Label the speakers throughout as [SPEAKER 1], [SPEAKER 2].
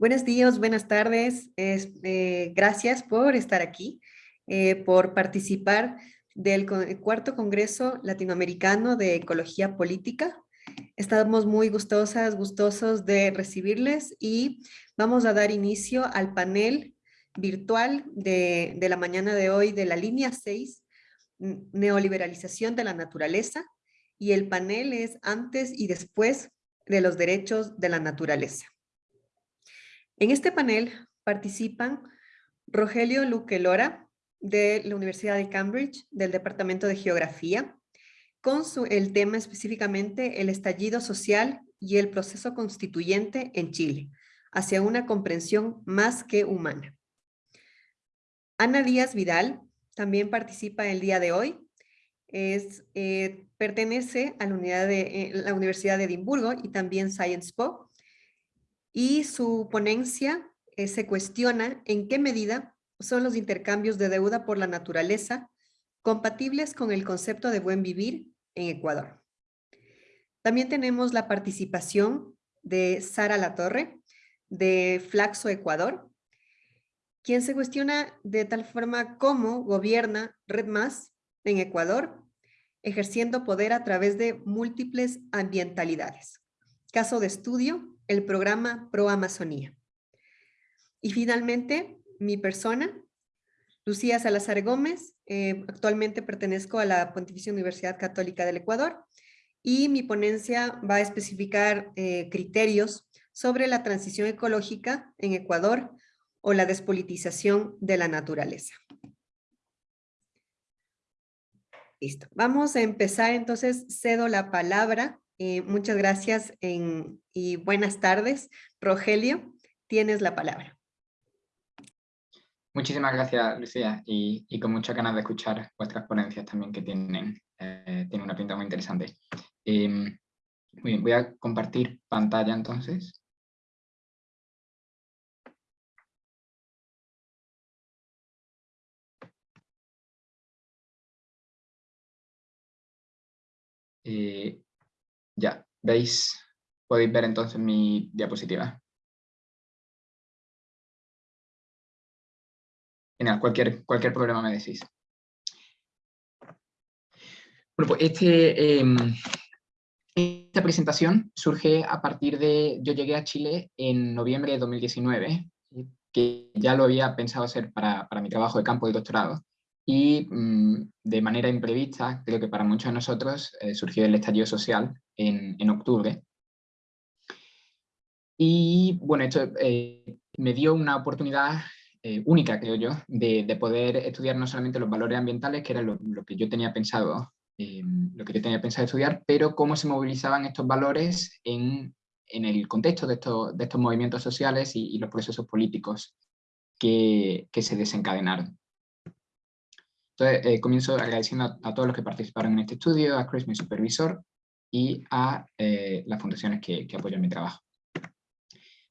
[SPEAKER 1] Buenos días, buenas tardes. Eh, gracias por estar aquí, eh, por participar del cuarto Congreso Latinoamericano de Ecología Política. Estamos muy gustosas, gustosos de recibirles y vamos a dar inicio al panel virtual de, de la mañana de hoy de la línea 6, Neoliberalización de la Naturaleza, y el panel es antes y después de los derechos de la naturaleza. En este panel participan Rogelio Luque Lora, de la Universidad de Cambridge, del Departamento de Geografía, con el tema específicamente el estallido social y el proceso constituyente en Chile, hacia una comprensión más que humana. Ana Díaz Vidal también participa el día de hoy. Es, eh, pertenece a la, eh, la Universidad de Edimburgo y también Science Po, y su ponencia eh, se cuestiona en qué medida son los intercambios de deuda por la naturaleza compatibles con el concepto de buen vivir en Ecuador. También tenemos la participación de Sara Latorre, de Flaxo Ecuador, quien se cuestiona de tal forma cómo gobierna Red Más en Ecuador, ejerciendo poder a través de múltiples ambientalidades. Caso de estudio, el programa Pro Amazonía. Y finalmente, mi persona, Lucía Salazar Gómez, eh, actualmente pertenezco a la Pontificia Universidad Católica del Ecuador y mi ponencia va a especificar eh, criterios sobre la transición ecológica en Ecuador o la despolitización de la naturaleza. Listo. Vamos a empezar entonces, cedo la palabra eh, muchas gracias y buenas tardes. Rogelio, tienes la palabra.
[SPEAKER 2] Muchísimas gracias, Lucía, y, con muchas ganas de escuchar vuestras ponencias también que tienen, eh, una pinta muy interesante. Em, voy a compartir pantalla entonces. Eh, ya, veis, podéis ver entonces mi diapositiva. Genial, cualquier, cualquier problema me decís. Bueno, pues este, em, esta presentación surge a partir de... Yo llegué a Chile en noviembre de 2019, que ya lo había pensado hacer para, para mi trabajo de campo de doctorado, y mm, de manera imprevista, creo que para muchos de nosotros, eh, surgió el estallido social en, en octubre. Y bueno, esto eh, me dio una oportunidad eh, única, creo yo, de, de, poder estudiar no solamente los valores ambientales, que era lo, que yo tenía pensado lo que yo tenía pensado estudiar, pero cómo se movilizaban estos valores en, en el contexto de estos, de estos movimientos sociales y, y los procesos políticos que, que se desencadenaron. Entonces, eh, comienzo agradeciendo a, todos los que participaron en este estudio, a Chris, mi supervisor, y a eh, las fundaciones que, apoyan mi trabajo.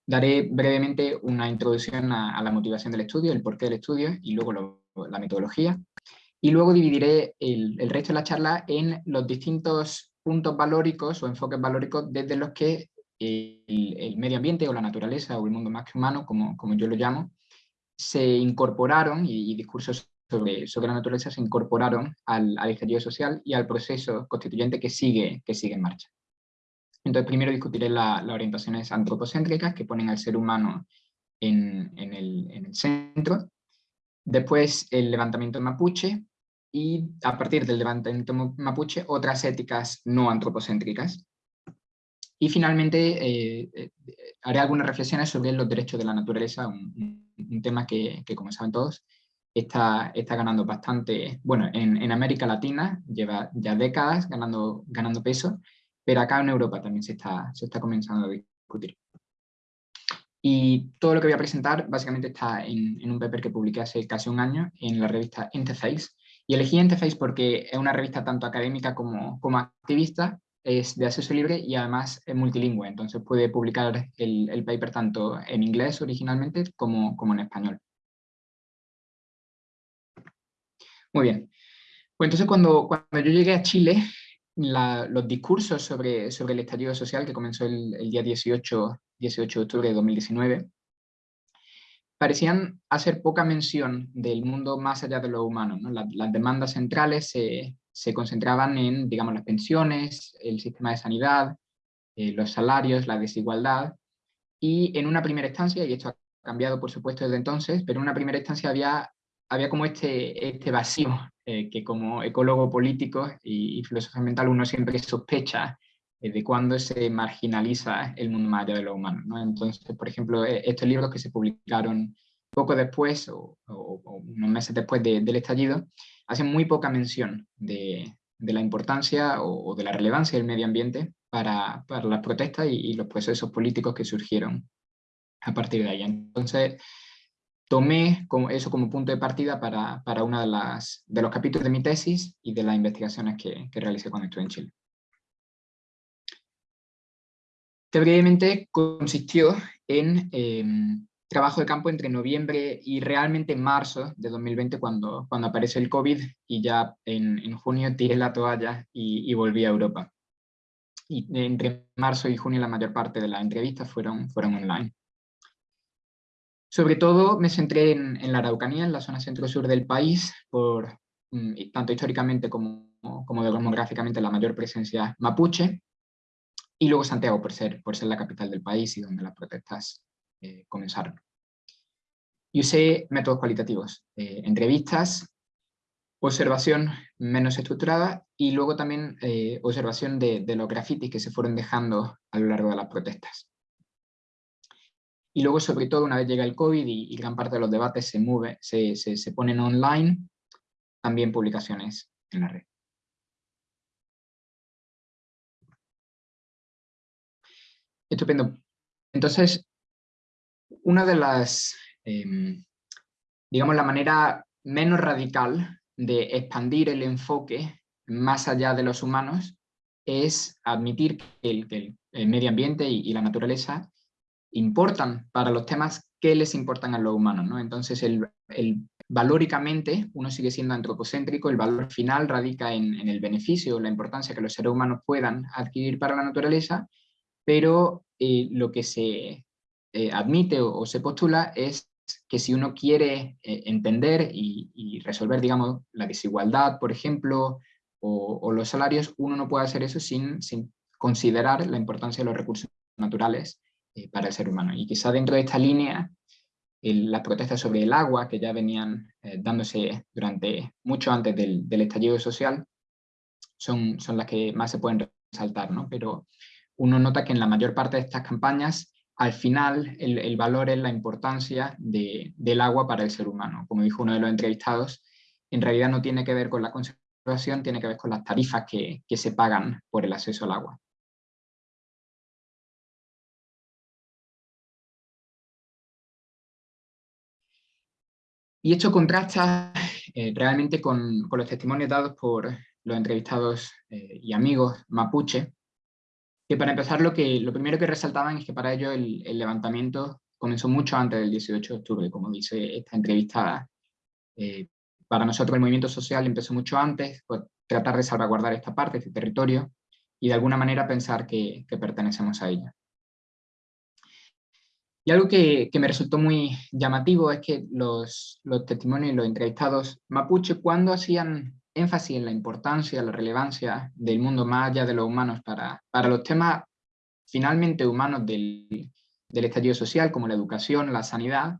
[SPEAKER 2] Daré brevemente una introducción a, la motivación del estudio, el porqué del estudio y luego la metodología. Y luego dividiré el, resto de la charla en los distintos puntos valóricos o enfoques valóricos desde los que el, medio ambiente o la naturaleza o el mundo más que humano, como, como yo lo llamo, se incorporaron y, y discursos sobre, la naturaleza se incorporaron al, al social y al proceso constituyente que sigue, que sigue en marcha. Entonces primero discutiré las orientaciones antropocéntricas que ponen al ser humano en, en, el, en, el, centro, después el levantamiento mapuche y a partir del levantamiento mapuche otras éticas no antropocéntricas. Y finalmente eh, eh, haré algunas reflexiones sobre los derechos de la naturaleza, un, un tema que, que, como saben todos, está, ganando bastante, bueno, en, América Latina lleva ya décadas ganando, peso, pero acá en Europa también se está, se está comenzando a discutir. Y todo lo que voy a presentar básicamente está en, un paper que publiqué hace casi un año en la revista Interface. Y elegí Interface porque es una revista tanto académica como, como activista, es de acceso libre y además es multilingüe, entonces puede publicar el, el paper tanto en inglés originalmente como, como en español. Muy bien. Pues entonces cuando, cuando yo llegué a Chile, los discursos sobre, sobre el estallido social que comenzó el, día 18, 18 de octubre de 2019, parecían hacer poca mención del mundo más allá de lo humano. las demandas centrales se, se, concentraban en digamos, las pensiones, el sistema de sanidad, eh, los salarios, la desigualdad, y en una primera instancia, y esto ha cambiado por supuesto desde entonces, pero en una primera instancia había, había como este, este vacío eh, que como ecólogo político y, y filósofo ambiental uno siempre sospecha eh, de cuándo se marginaliza el mundo más allá de lo humano. ¿no? Entonces, por ejemplo, e, estos libros que se publicaron poco después o, unos meses después del estallido, hacen muy poca mención de, de la importancia o, de la relevancia del medio ambiente para, para las protestas y, los procesos políticos que surgieron a partir de ahí. Entonces, tomé como, eso como punto de partida para, para uno de, de los capítulos de mi tesis y de las investigaciones que, que realicé cuando estuve en Chile. Brevemente consistió en em, trabajo de campo entre noviembre y realmente marzo de 2020 cuando, cuando aparece el COVID y ya en, en junio tiré la toalla y, volví a Europa. Y entre marzo y junio la mayor parte de las entrevistas fueron, fueron online. Sobre todo me centré en, la Araucanía, en la zona centro-sur del país, por mm, tanto históricamente como, como demográficamente la mayor presencia mapuche, y luego Santiago por ser, por ser la capital del país y donde las protestas eh, comenzaron. Y usé métodos cualitativos, eh, entrevistas, observación menos estructurada y luego también eh, observación de, los grafitis que se fueron dejando a lo largo de las protestas. Y luego, sobre todo, una vez llega el COVID y, gran parte de los debates se, mueve, se, se, se ponen online, también publicaciones en la red. Estupendo. Entonces, una de las, em, digamos, la manera menos radical de expandir el enfoque más allá de los humanos es admitir que el, medio ambiente y, la naturaleza importan para los temas que les importan a los humanos. ¿no? Entonces, el, valóricamente uno sigue siendo antropocéntrico, el valor final radica en, en el beneficio, la importancia que los seres humanos puedan adquirir para la naturaleza, pero eh, lo que se eh, admite o, se postula es que si uno quiere eh, entender y, resolver, digamos, la desigualdad, por ejemplo, o, los salarios, uno no puede hacer eso sin, sin considerar la importancia de los recursos naturales para el ser humano. Y quizá dentro de esta línea, las protestas sobre el agua, que ya venían dándose durante mucho antes del, del, estallido social, son, son las que más se pueden resaltar, ¿no? Pero uno nota que en la mayor parte de estas campañas, al final el, valor es la importancia del agua para el ser humano. Como dijo uno de los entrevistados, en realidad no tiene que ver con la conservación, tiene que ver con las tarifas que, se pagan por el acceso al agua. Y esto contrasta eh, realmente con, los testimonios dados por los entrevistados eh, y amigos mapuche, que para empezar lo, que, lo primero que resaltaban es que para ellos el, levantamiento comenzó mucho antes del 18 de octubre, como dice esta entrevistada. Eh, para nosotros el movimiento social empezó mucho antes, por tratar de salvaguardar esta parte, este territorio, y de alguna manera pensar que, pertenecemos a ella. Y algo que, que, me resultó muy llamativo es que los, los testimonios y los entrevistados mapuche, cuando hacían énfasis en la importancia, la relevancia del mundo más allá de los humanos para, para los temas finalmente humanos del, del social, como la educación, la sanidad,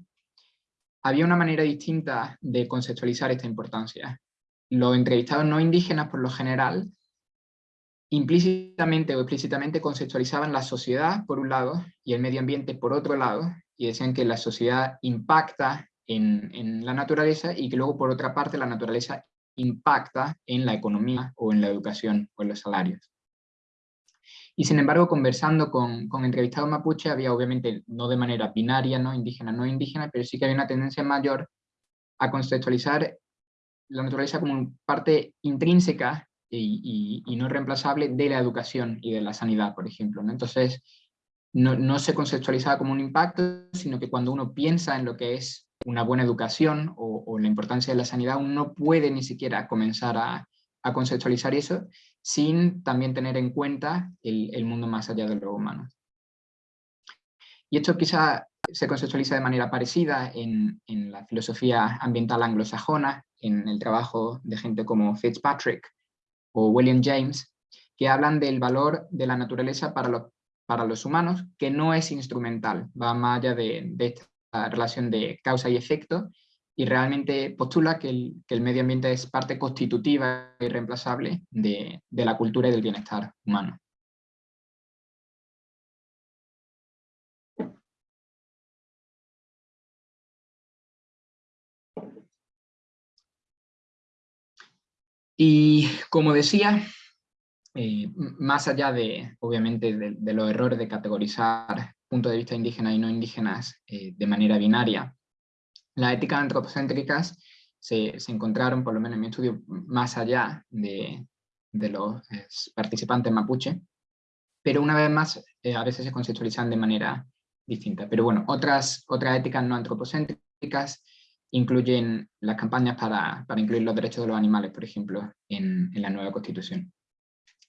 [SPEAKER 2] había una manera distinta de conceptualizar esta importancia. Los entrevistados no indígenas, por lo general, implícitamente o explícitamente conceptualizaban la sociedad, por un lado, y el medio ambiente, por otro lado, y decían que la sociedad impacta en, en la naturaleza y que luego, por otra parte, la naturaleza impacta en la economía o en la educación o en los salarios. Y sin embargo, conversando con, con entrevistados mapuche, había obviamente, no de manera binaria, no indígena, no indígena, pero sí que había una tendencia mayor a conceptualizar la naturaleza como parte intrínseca y, y, no reemplazable de la educación y de la sanidad, por ejemplo. ¿no? Entonces, no, no, se conceptualizaba como un impacto, sino que cuando uno piensa en lo que es una buena educación o, la importancia de la sanidad, uno no puede ni siquiera comenzar a, conceptualizar eso sin también tener en cuenta el, mundo más allá de lo humano. Y esto quizá se conceptualiza de manera parecida en, en la filosofía ambiental anglosajona, en el trabajo de gente como Fitzpatrick o William James, que hablan del valor de la naturaleza para los, para los humanos, que no es instrumental, va más allá de, esta relación de causa y efecto, y realmente postula que el, que el, medio ambiente es parte constitutiva y reemplazable de, de la cultura y del bienestar humano. Y como decía, eh, más allá de, obviamente, de, los errores de categorizar puntos de vista indígenas y no indígenas eh, de manera binaria, las éticas antropocéntricas se, encontraron, por lo menos en mi estudio, más allá de, los eh, participantes mapuche, pero una vez más a veces se conceptualizan de manera distinta. Pero bueno, otras, otras éticas no antropocéntricas incluyen las campañas para, incluir los derechos de los animales, por ejemplo, en, la nueva Constitución.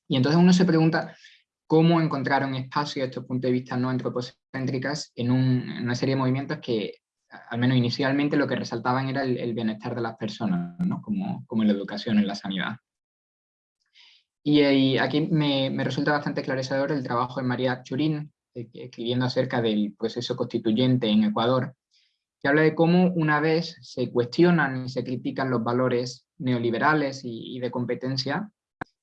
[SPEAKER 2] Y entonces uno se pregunta cómo encontraron espacio estos puntos de vista no antropocéntricas en, una serie de movimientos que, al menos inicialmente, lo que resaltaban era el, bienestar de las personas, ¿no? como, como en la educación, en la sanidad. Y, aquí me, me, resulta bastante esclarecedor el trabajo de María Churín, eh, escribiendo acerca del proceso constituyente en Ecuador, que habla de cómo una vez se cuestionan y se critican los valores neoliberales y, de competencia,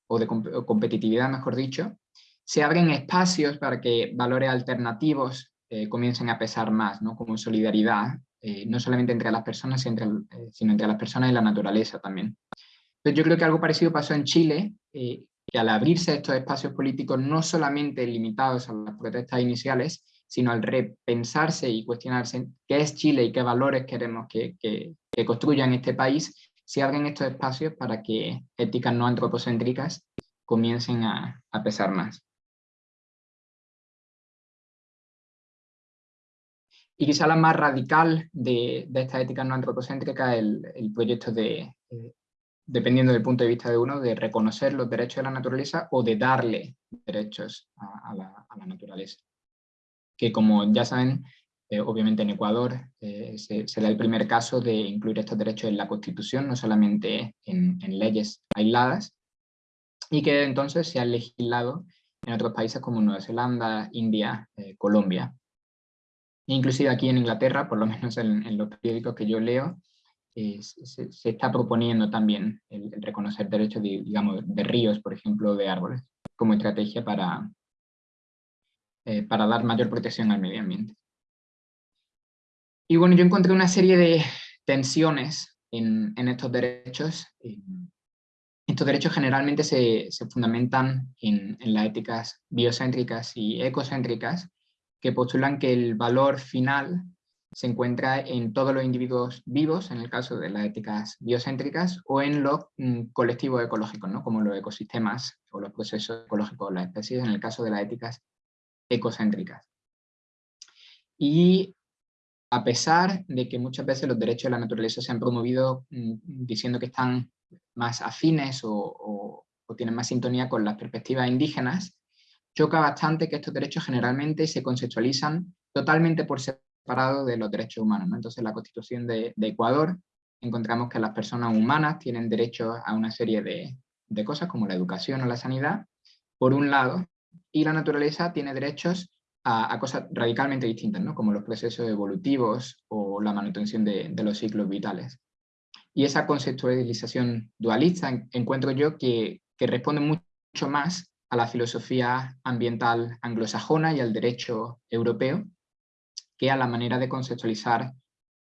[SPEAKER 2] o de competitividad mejor dicho, se abren espacios para que valores alternativos eh, comiencen a pesar más, ¿no? como solidaridad, eh, no solamente entre las personas, sino entre, eh, sino entre, las personas y la naturaleza también. Entonces yo creo que algo parecido pasó en Chile, que al abrirse estos espacios políticos no solamente limitados a las protestas iniciales, sino al repensarse y cuestionarse qué es Chile y qué valores queremos que, que, construyan este país, se abren estos espacios para que éticas no antropocéntricas comiencen a, pesar más. Y quizá la más radical de, de esta ética no antropocéntrica es el, proyecto de, eh, dependiendo del punto de vista de uno, de reconocer los derechos de la naturaleza o de darle derechos a la naturaleza que como ya saben, eh, obviamente en Ecuador eh, el primer caso de incluir estos derechos en la Constitución, no solamente en, leyes aisladas, y que entonces se ha legislado en otros países como Nueva Zelanda, India, eh, Colombia. Inclusive aquí en Inglaterra, por lo menos en, los periódicos que yo leo, se, está proponiendo también el, reconocer derechos de, digamos, de ríos, por ejemplo, de árboles, como estrategia para, eh, para dar mayor protección al medio ambiente. Y bueno, yo encontré una serie de tensiones en, estos derechos. Estos derechos generalmente se, fundamentan en, en, las éticas biocéntricas y ecocéntricas, que postulan que el valor final se encuentra en todos los individuos vivos, en el caso de las éticas biocéntricas, o en los mm, colectivos ecológicos, ¿no? como los ecosistemas o los procesos ecológicos, las especies, en el caso de las éticas ecocéntricas. Y a pesar de que muchas veces los derechos de la naturaleza se han promovido mm, diciendo que están más afines o, tienen más sintonía con las perspectivas indígenas, choca bastante que estos derechos generalmente se conceptualizan totalmente por separado de los derechos humanos. Entonces en la Constitución de, Ecuador encontramos que las personas humanas tienen derecho a una serie de cosas como la educación o la sanidad, por un lado, y la naturaleza tiene derechos a, cosas radicalmente distintas, ¿no? como los procesos evolutivos o la manutención de, los ciclos vitales. Y esa conceptualización dualista encuentro yo que, responde mucho más a la filosofía ambiental anglosajona y al derecho europeo que a la manera de conceptualizar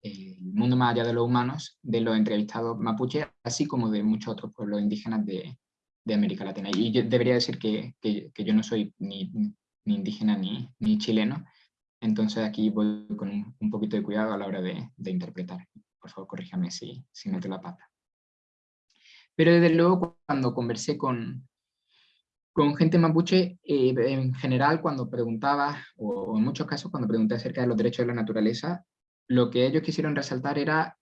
[SPEAKER 2] el mundo más allá de los humanos de los entrevistados mapuche, así como de muchos otros pueblos indígenas de, de América Latina. Y yo debería decir que, que, yo no soy ni, ni indígena ni, ni, chileno, entonces aquí voy con un, poquito de cuidado a la hora de, de interpretar. Por favor, corríjame si, si meto la pata. Pero desde luego cuando conversé con, con gente mapuche, eh, en general cuando preguntaba, o en muchos casos cuando pregunté acerca de los derechos de la naturaleza, lo que ellos quisieron resaltar era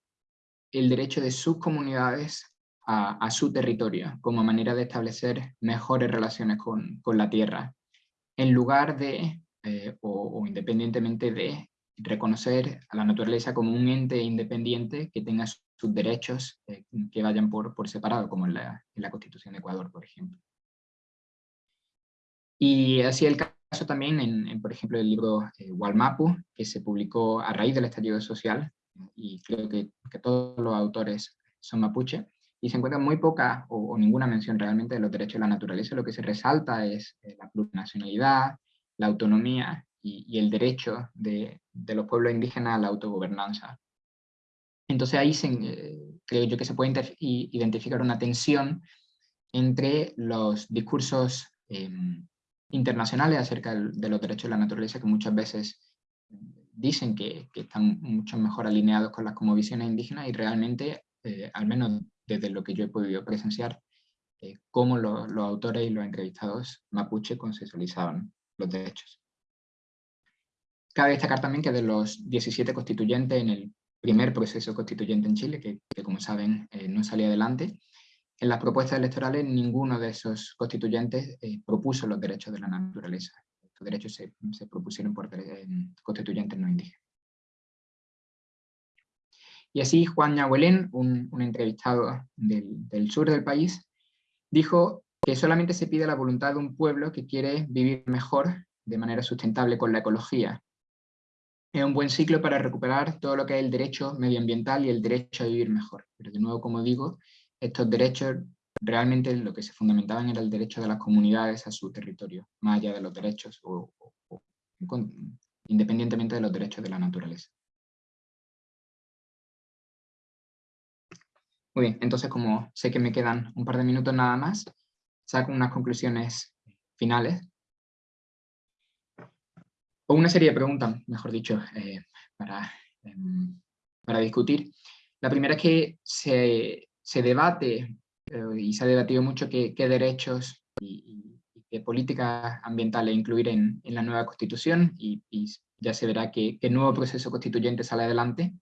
[SPEAKER 2] el derecho de sus comunidades a, su territorio como manera de establecer mejores relaciones con, la tierra, en lugar de eh, o, independientemente de reconocer a la naturaleza como un ente independiente que tenga sus derechos eh, que vayan por, por separado, como en la, en la, Constitución de Ecuador, por ejemplo. Y así el caso también en, por ejemplo, el libro eh, Walmapu, que se publicó a raíz del estallido social, y creo que, que todos los autores son mapuche, y se encuentra muy poca o, ninguna mención realmente de los derechos de la naturaleza. Lo que se resalta es eh, la plurinacionalidad, la autonomía y, el derecho de, de, los pueblos indígenas a la autogobernanza. Entonces ahí se, eh, creo yo que se puede identificar una tensión entre los discursos em, internacionales acerca de los derechos de la naturaleza que muchas veces dicen que, que están mucho mejor alineados con las visiones indígenas y realmente, eh, al menos desde lo que yo he podido presenciar, eh, cómo los autores y los entrevistados mapuche consensualizaban los derechos. Cabe destacar también que de los 17 constituyentes en el primer proceso constituyente en Chile, que, como saben eh, no salía adelante, en las propuestas electorales ninguno de esos constituyentes eh, propuso los derechos de la naturaleza. Estos derechos se, propusieron por constituyentes no indígenas. Y así Juan Ñahuelén, un, entrevistado del, sur del país, dijo que solamente se pide la voluntad de un pueblo que quiere vivir mejor de manera sustentable con la ecología. Es un buen ciclo para recuperar todo lo que es el derecho medioambiental y el derecho a vivir mejor. Pero de nuevo, como digo, estos derechos realmente lo que se fundamentaban era el derecho de las comunidades a su territorio, más allá de los derechos o independientemente de los derechos de la naturaleza. Muy bien, entonces como sé que me quedan un par de minutos nada más, saco unas conclusiones finales. O una serie de preguntas, mejor dicho, eh, para, em, para discutir. La primera es que se, se debate, eh, y se ha debatido mucho, qué, derechos y, qué políticas ambientales incluir en, en la nueva constitución, y, ya se verá que, qué nuevo proceso constituyente sale adelante.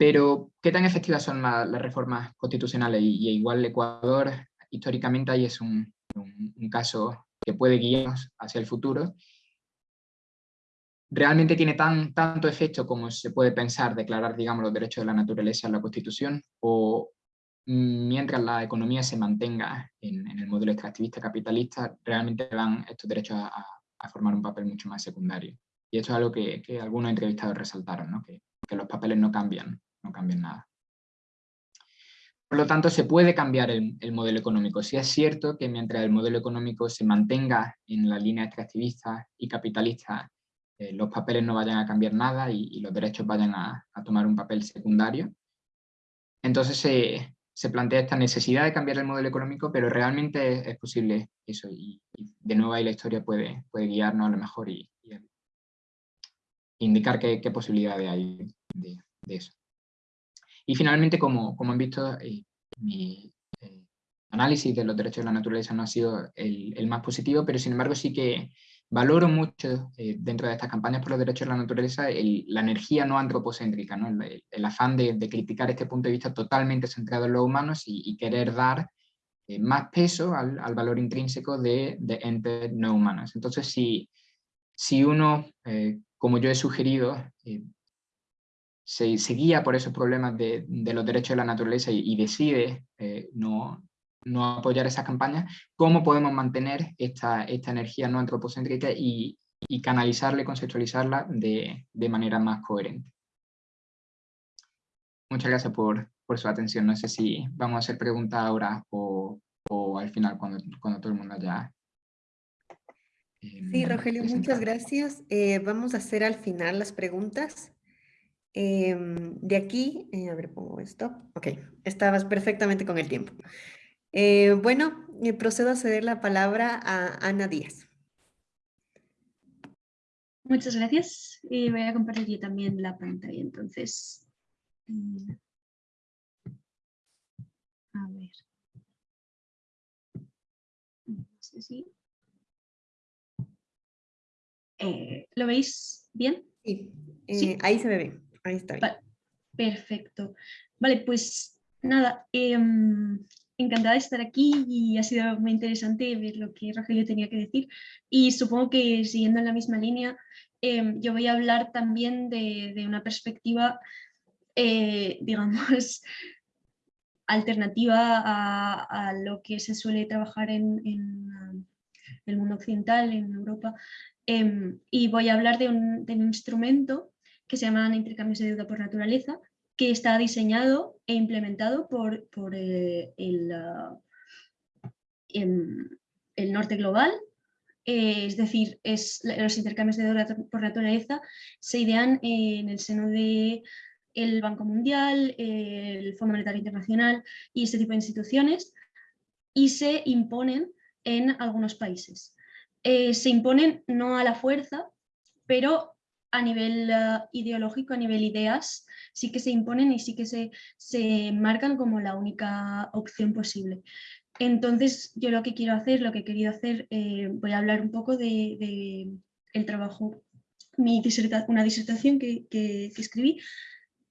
[SPEAKER 2] Pero, ¿qué tan efectivas son las reformas constitucionales? Y, igual Ecuador, históricamente, ahí es un, caso que puede guiarnos hacia el futuro. ¿Realmente tiene tan, tanto efecto como se puede pensar declarar, digamos, los derechos de la naturaleza en la Constitución? ¿O mientras la economía se mantenga en, el modelo extractivista capitalista, realmente van estos derechos a, formar un papel mucho más secundario? Y esto es algo que, algunos entrevistados resaltaron, ¿no? que, que los papeles no cambian no cambien nada. Por lo tanto, se puede cambiar el, modelo económico. Si es cierto que mientras el modelo económico se mantenga en la línea extractivista y capitalista, eh, los papeles no vayan a cambiar nada y, los derechos vayan a, tomar un papel secundario. Entonces se, plantea esta necesidad de cambiar el modelo económico, pero realmente es, posible eso. Y, de nuevo ahí la historia puede, puede guiarnos a lo mejor y, indicar qué, posibilidades hay de eso. Y finalmente, como, como han visto, eh, mi eh, análisis de los derechos de la naturaleza no ha sido el, más positivo, pero sin embargo sí que valoro mucho eh, dentro de estas campañas por los derechos de la naturaleza la energía no antropocéntrica, ¿no? El, afán de, criticar este punto de vista totalmente centrado en los humanos y, querer dar más peso al, al, valor intrínseco de, entes no humanos. Entonces, si, si uno, como yo he sugerido, se, guía por esos problemas de, los derechos de la naturaleza y, decide eh, no, apoyar esa campaña, ¿cómo podemos mantener esta, esta energía no antropocéntrica y, canalizarla y conceptualizarla de, manera más coherente? Muchas gracias por, su atención. No sé si vamos a hacer preguntas ahora o, al final cuando, cuando todo el mundo haya
[SPEAKER 1] Sí, Rogelio, muchas gracias. Eh, vamos a hacer al final las preguntas. Em, de aquí, eh, a ver, pongo esto. Ok, estabas perfectamente con el tiempo. Eh, bueno, eh, procedo a ceder la palabra a Ana Díaz.
[SPEAKER 3] Muchas gracias. Y voy a compartir también la pantalla, entonces. a ver. No sé si... ¿Lo veis bien?
[SPEAKER 1] Sí, ¿Sí? ahí se ve bien. Ahí está.
[SPEAKER 3] perfecto. Vale, pues nada, em, encantada de estar aquí y ha sido muy interesante ver lo que Rogelio tenía que decir. Y supongo que siguiendo en la misma línea, em, yo voy a hablar también de, una perspectiva, eh, digamos, alternativa a, lo que se suele trabajar en, el mundo occidental, en Europa. Em, y voy a hablar de un instrumento que se llama intercambios de deuda por naturaleza, que está diseñado e implementado por, por eh, el, em, el, norte global, eh, es decir, es, los intercambios de deuda por naturaleza se idean en el seno de el Banco Mundial, el Fondo Monetario Internacional y este tipo de instituciones y se imponen en algunos países. Eh, se imponen no a la fuerza, pero a nivel ah, ideológico, a nivel ideas, sí que se imponen y sí que se, se marcan como la única opción posible. Entonces, yo lo que quiero hacer, lo que he querido hacer, eh, voy a hablar un poco de, el trabajo, mi una disertación que, escribí.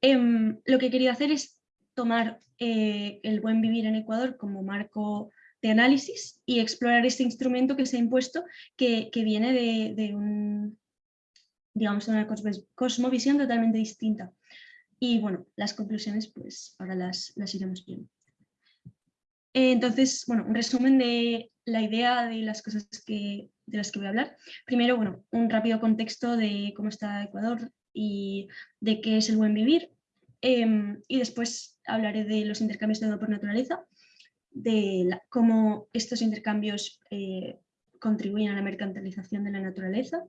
[SPEAKER 3] Em, lo que he querido hacer es tomar eh, el buen vivir en Ecuador como marco de análisis y explorar este instrumento que se ha impuesto que, viene de, de, un, digamos, una cosmovisión totalmente distinta. Y bueno, las conclusiones pues ahora las, iremos viendo. Entonces, bueno, un resumen de la idea de las cosas que, de las que voy a hablar. Primero, bueno, un rápido contexto de cómo está Ecuador y de qué es el buen vivir. Em, y después hablaré de los intercambios de deuda por naturaleza, de cómo estos intercambios eh, contribuyen a la mercantilización de la naturaleza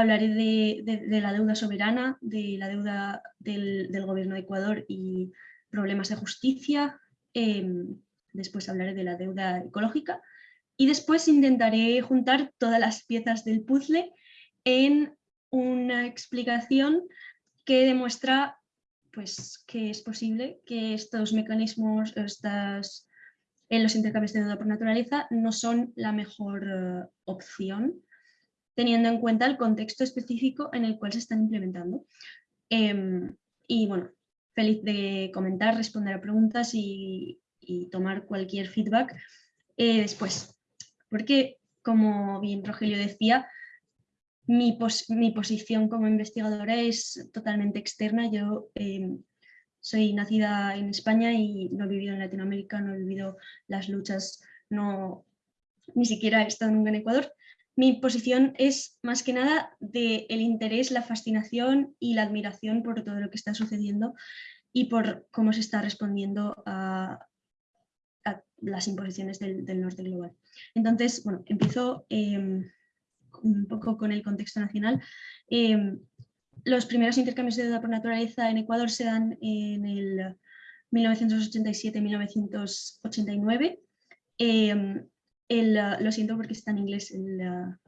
[SPEAKER 3] hablaré de, la deuda soberana, de la deuda del, gobierno de Ecuador y problemas de justicia. Em, después hablaré de la deuda ecológica y después intentaré juntar todas las piezas del puzzle en una explicación que demuestra pues, que es posible que estos mecanismos, estas, en los intercambios de deuda por naturaleza no son la mejor eh, opción teniendo en cuenta el contexto específico en el cual se están implementando. Em, y bueno, feliz de comentar, responder a preguntas y, tomar cualquier feedback eh, después. Porque, como bien Rogelio decía, mi, posición como investigadora es totalmente externa. Yo em, soy nacida en España y no he vivido en Latinoamérica, no he vivido las luchas, no, ni siquiera he estado nunca en Ecuador, mi posición es más que nada del el interés, la fascinación y la admiración por todo lo que está sucediendo y por cómo se está respondiendo a, las imposiciones del, norte global. Entonces, bueno, empiezo em, un poco con el contexto nacional. Em, los primeros intercambios de deuda por naturaleza en Ecuador se dan en el 1987-1989 lo siento porque está en inglés la,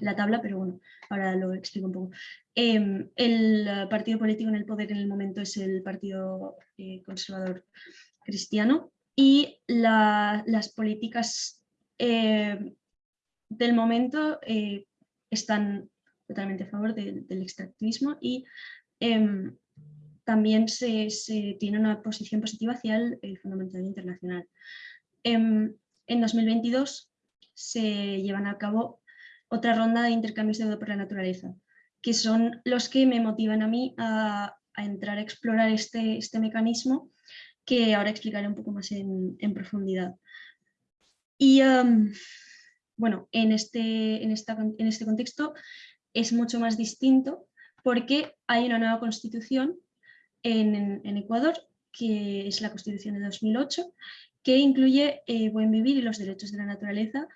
[SPEAKER 3] la, tabla, pero bueno, ahora lo explico un poco. Em, el partido político en el poder en el momento es el Partido eh, Conservador Cristiano y las políticas eh, del momento eh, están totalmente a favor del extractivismo y em, también se, tiene una posición positiva hacia el, el Fondo Monetario Internacional. En 2022 se llevan a cabo otra ronda de intercambios de deuda por la naturaleza, que son los que me motivan a mí a, entrar a explorar este, este, mecanismo que ahora explicaré un poco más en, profundidad. Y um, bueno, en este, en, en este contexto es mucho más distinto porque hay una nueva constitución en, Ecuador, que es la constitución de 2008, que incluye eh, buen vivir y los derechos de la naturaleza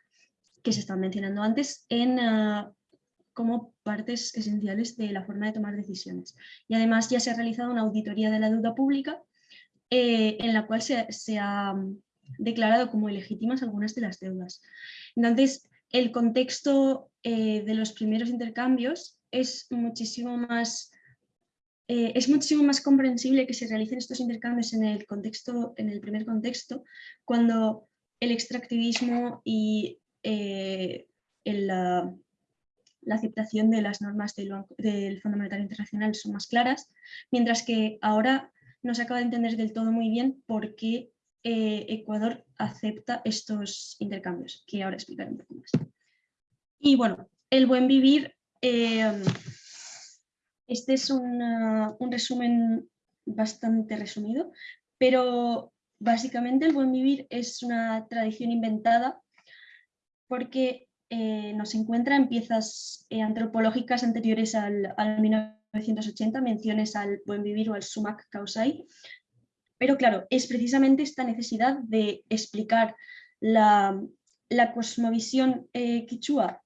[SPEAKER 3] que se están mencionando antes en, ah, como partes esenciales de la forma de tomar decisiones. Y además ya se ha realizado una auditoría de la deuda pública eh, en la cual se, ha mm, declarado como ilegítimas algunas de las deudas. Entonces, el contexto eh, de los primeros intercambios es muchísimo más eh, es muchísimo más comprensible que se realicen estos intercambios en el, contexto, en el primer contexto, cuando el extractivismo y eh, la, aceptación de las normas del, Fondo Internacional son más claras, mientras que ahora no se acaba de entender del todo muy bien por qué eh, Ecuador acepta estos intercambios, que ahora explicaré un poco más. Y bueno, el buen vivir, este es un resumen bastante resumido, pero básicamente el buen vivir es una tradición inventada porque eh, nos encuentra en piezas antropológicas anteriores al, al 1980, menciones al buen vivir o al sumac causai, pero claro, es precisamente esta necesidad de explicar la, cosmovisión eh, quichua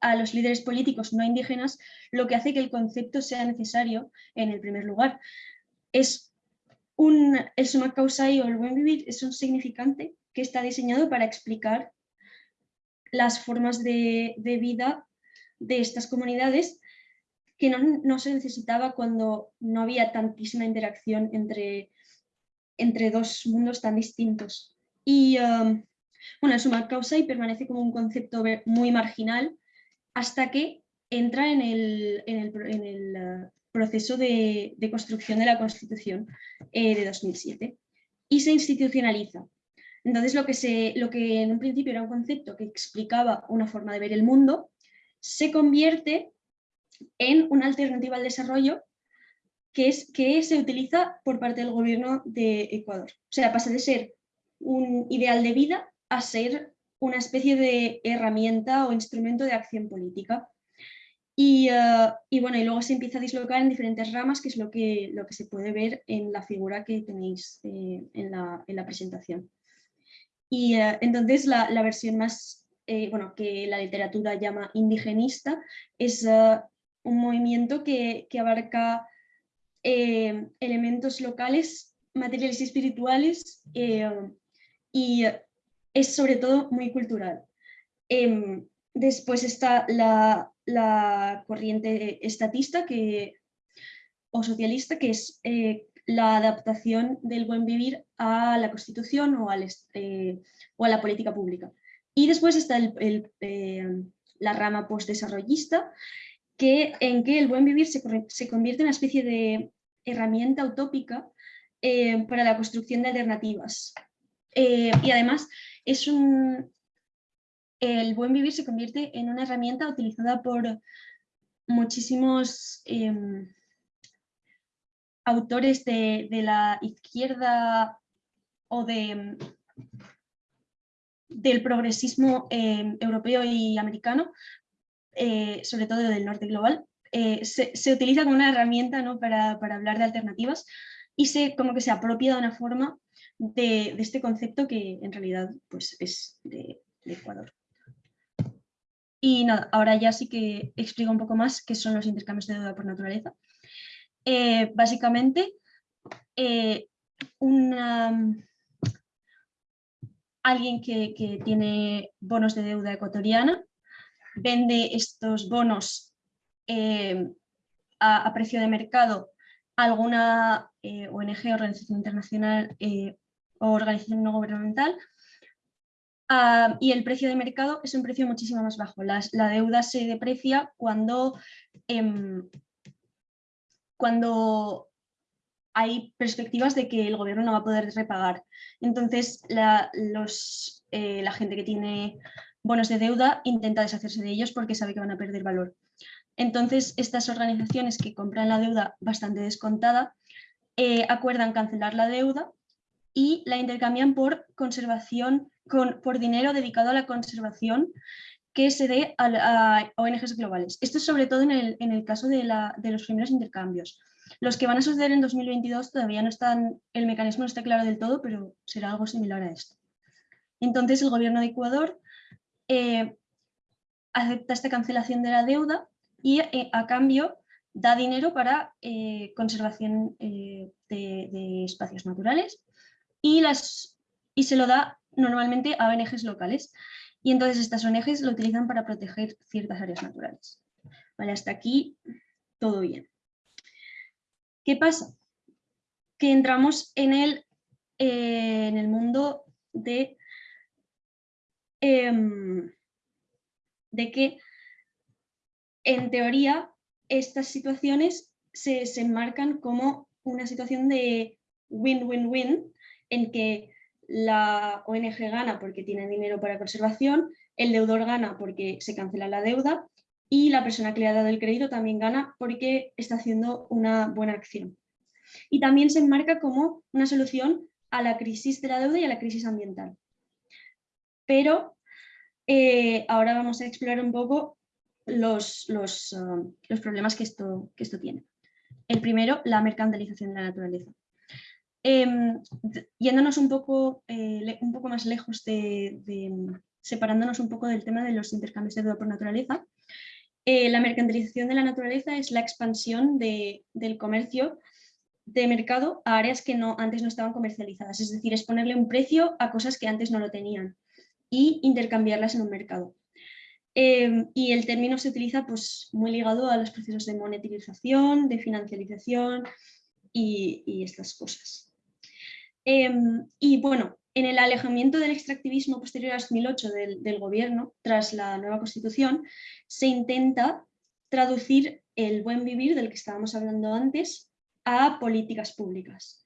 [SPEAKER 3] a los líderes políticos no indígenas lo que hace que el concepto sea necesario en el primer lugar. Es un, el suma causai o el buen vivir es un significante que está diseñado para explicar las formas de, vida de estas comunidades que no, se necesitaba cuando no había tantísima interacción entre entre dos mundos tan distintos. Y um, bueno, el summa y permanece como un concepto muy marginal hasta que entra en el, en el, uh, proceso de, construcción de la Constitución eh, de 2007 y se institucionaliza. Entonces lo que, se, lo que en un principio era un concepto que explicaba una forma de ver el mundo, se convierte en una alternativa al desarrollo que, es, que se utiliza por parte del gobierno de Ecuador. O sea, pasa de ser un ideal de vida a ser una especie de herramienta o instrumento de acción política. Y, eh, bueno, y luego se empieza a dislocar en diferentes ramas, que es lo que, lo que se puede ver en la figura que tenéis eh, en, la, en, la, presentación. Y eh, entonces la, la, versión más, bueno, que la literatura llama indigenista, es un movimiento que, que abarca elementos locales, materiales y espirituales, y es sobre todo muy cultural. Em, después está la, corriente estatista que, o socialista, que es eh, la adaptación del buen vivir a la Constitución o, al, o a la política pública. Y después está el, la rama postdesarrollista, que, en que el buen vivir se, convierte en una especie de herramienta utópica eh, para la construcción de alternativas. Eh, y además, es un, el buen vivir se convierte en una herramienta utilizada por muchísimos em, autores de, la izquierda o de, del progresismo em, europeo y americano eh, sobre todo del norte global, eh, se, utiliza como una herramienta ¿no? para, hablar de alternativas y se, como que se apropia de una forma de, este concepto que en realidad pues, es de, Ecuador. Y nada, ahora ya sí que explico un poco más qué son los intercambios de deuda por naturaleza. Eh, básicamente, alguien que, que, tiene bonos de deuda ecuatoriana vende estos bonos eh, a, precio de mercado a alguna eh, ONG, organización internacional eh, o organización no gubernamental, ah, y el precio de mercado es un precio muchísimo más bajo. la deuda se deprecia cuando, em, cuando hay perspectivas de que el gobierno no va a poder repagar. Entonces, la, los, la gente que tiene bonos de deuda intenta deshacerse de ellos porque sabe que van a perder valor. Entonces, estas organizaciones que compran la deuda bastante descontada eh, acuerdan cancelar la deuda y la intercambian por conservación, con, por dinero dedicado a la conservación que se dé a, ONGs globales. Esto es sobre todo en el, caso de, de, los primeros intercambios. Los que van a suceder en 2022 todavía no están, el mecanismo no está claro del todo, pero será algo similar a esto. Entonces el gobierno de Ecuador eh, acepta esta cancelación de la deuda y eh, a cambio da dinero para eh, conservación de, espacios naturales y, las, y se lo da normalmente a ONGs locales. Y entonces estas ONGs lo utilizan para proteger ciertas áreas naturales. Vale, hasta aquí todo bien. ¿Qué pasa? Que entramos en el, en el mundo de Em, de que en teoría estas situaciones se, se enmarcan como una situación de win-win-win en que la ONG gana porque tiene dinero para conservación, el deudor gana porque se cancela la deuda y la persona que le ha dado el crédito también gana porque está haciendo una buena acción. Y también se enmarca como una solución a la crisis de la deuda y a la crisis ambiental. Pero eh, ahora vamos a explorar un poco los, um, los problemas que esto, que esto tiene. El primero, la mercantilización de la naturaleza. Em, yéndonos un poco, eh, un poco más lejos de, separándonos un poco del tema de los intercambios de deuda por naturaleza, eh, la mercantilización de la naturaleza es la expansión del comercio de mercado a áreas que no, antes no estaban comercializadas, es decir, es ponerle un precio a cosas que antes no lo tenían y intercambiarlas en un mercado. Em, y el término se utiliza pues, muy ligado a los procesos de monetización, de financiarización y, estas cosas. Em, y bueno, en el alejamiento del extractivismo posterior a 2008 del, gobierno, tras la nueva constitución, se intenta traducir el buen vivir del que estábamos hablando antes a políticas públicas.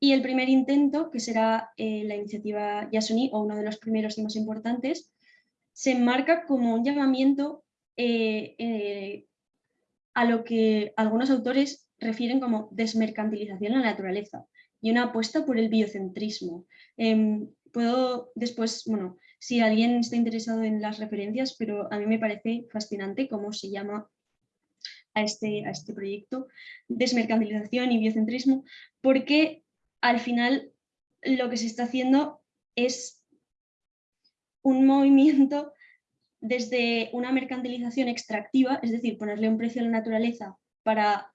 [SPEAKER 3] Y el primer intento, que será eh, la iniciativa Yasuni, o uno de los primeros y más importantes, se enmarca como un llamamiento eh, eh, a lo que algunos autores refieren como desmercantilización de la naturaleza y una apuesta por el biocentrismo. Em, puedo después, bueno, si alguien está interesado en las referencias, pero a mí me parece fascinante cómo se llama a este, a este proyecto, desmercantilización y biocentrismo, porque al final lo que se está haciendo es un movimiento desde una mercantilización extractiva, es decir, ponerle un precio a la naturaleza para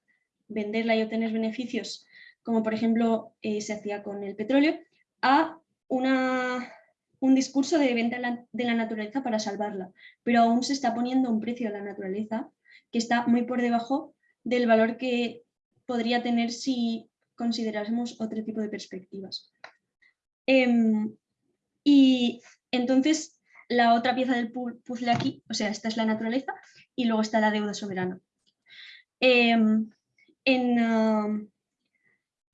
[SPEAKER 3] venderla y obtener beneficios, como por ejemplo eh, se hacía con el petróleo, a una, un discurso de venta de la naturaleza para salvarla, pero aún se está poniendo un precio a la naturaleza que está muy por debajo del valor que podría tener si considerásemos otro tipo de perspectivas. Em, y entonces la otra pieza del puzzle aquí, o sea, esta es la naturaleza y luego está la deuda soberana. Em, en,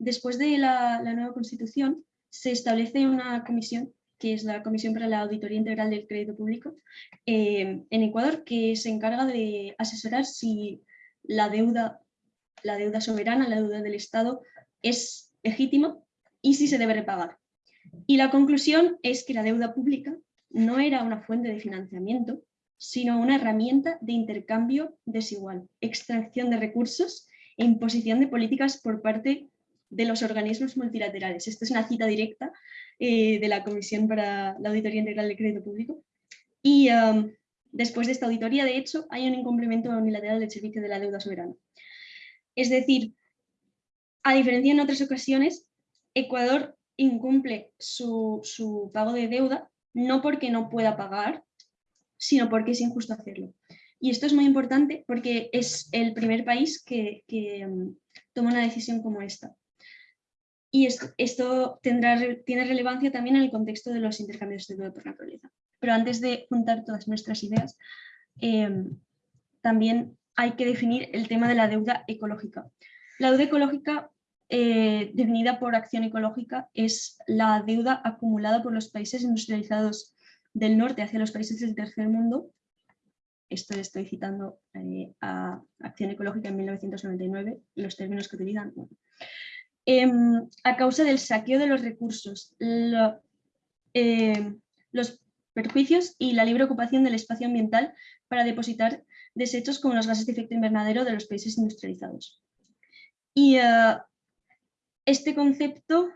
[SPEAKER 3] después de la, nueva constitución se establece una comisión que es la Comisión para la Auditoría Integral del Crédito Público, em, en Ecuador, que se encarga de asesorar si la deuda, la deuda soberana, la deuda del Estado, es legítima y si se debe repagar. Y la conclusión es que la deuda pública no era una fuente de financiamiento, sino una herramienta de intercambio desigual, extracción de recursos e imposición de políticas por parte de los organismos multilaterales. Esta es una cita directa eh, de la Comisión para la Auditoría Integral del Crédito Público. Y um, después de esta auditoría, de hecho, hay un incumplimiento unilateral del servicio de la deuda soberana. Es decir, a diferencia en otras ocasiones, Ecuador incumple su, su pago de deuda no porque no pueda pagar, sino porque es injusto hacerlo. Y esto es muy importante porque es el primer país que, que um, toma una decisión como esta. Y esto, tiene relevancia también en el contexto de los intercambios de por naturaleza. Pero antes de juntar todas nuestras ideas, em, también hay que definir el tema de la deuda ecológica. La deuda ecológica, eh, definida por acción ecológica, es la deuda acumulada por los países industrializados del norte hacia los países del tercer mundo. Esto estoy citando eh, a Acción Ecológica en 1999, los términos que utilizan. Em, a causa del saqueo de los recursos, em, los perjuicios y la libre ocupación del espacio ambiental para depositar desechos como los gases de efecto invernadero de los países industrializados. Y eh, este concepto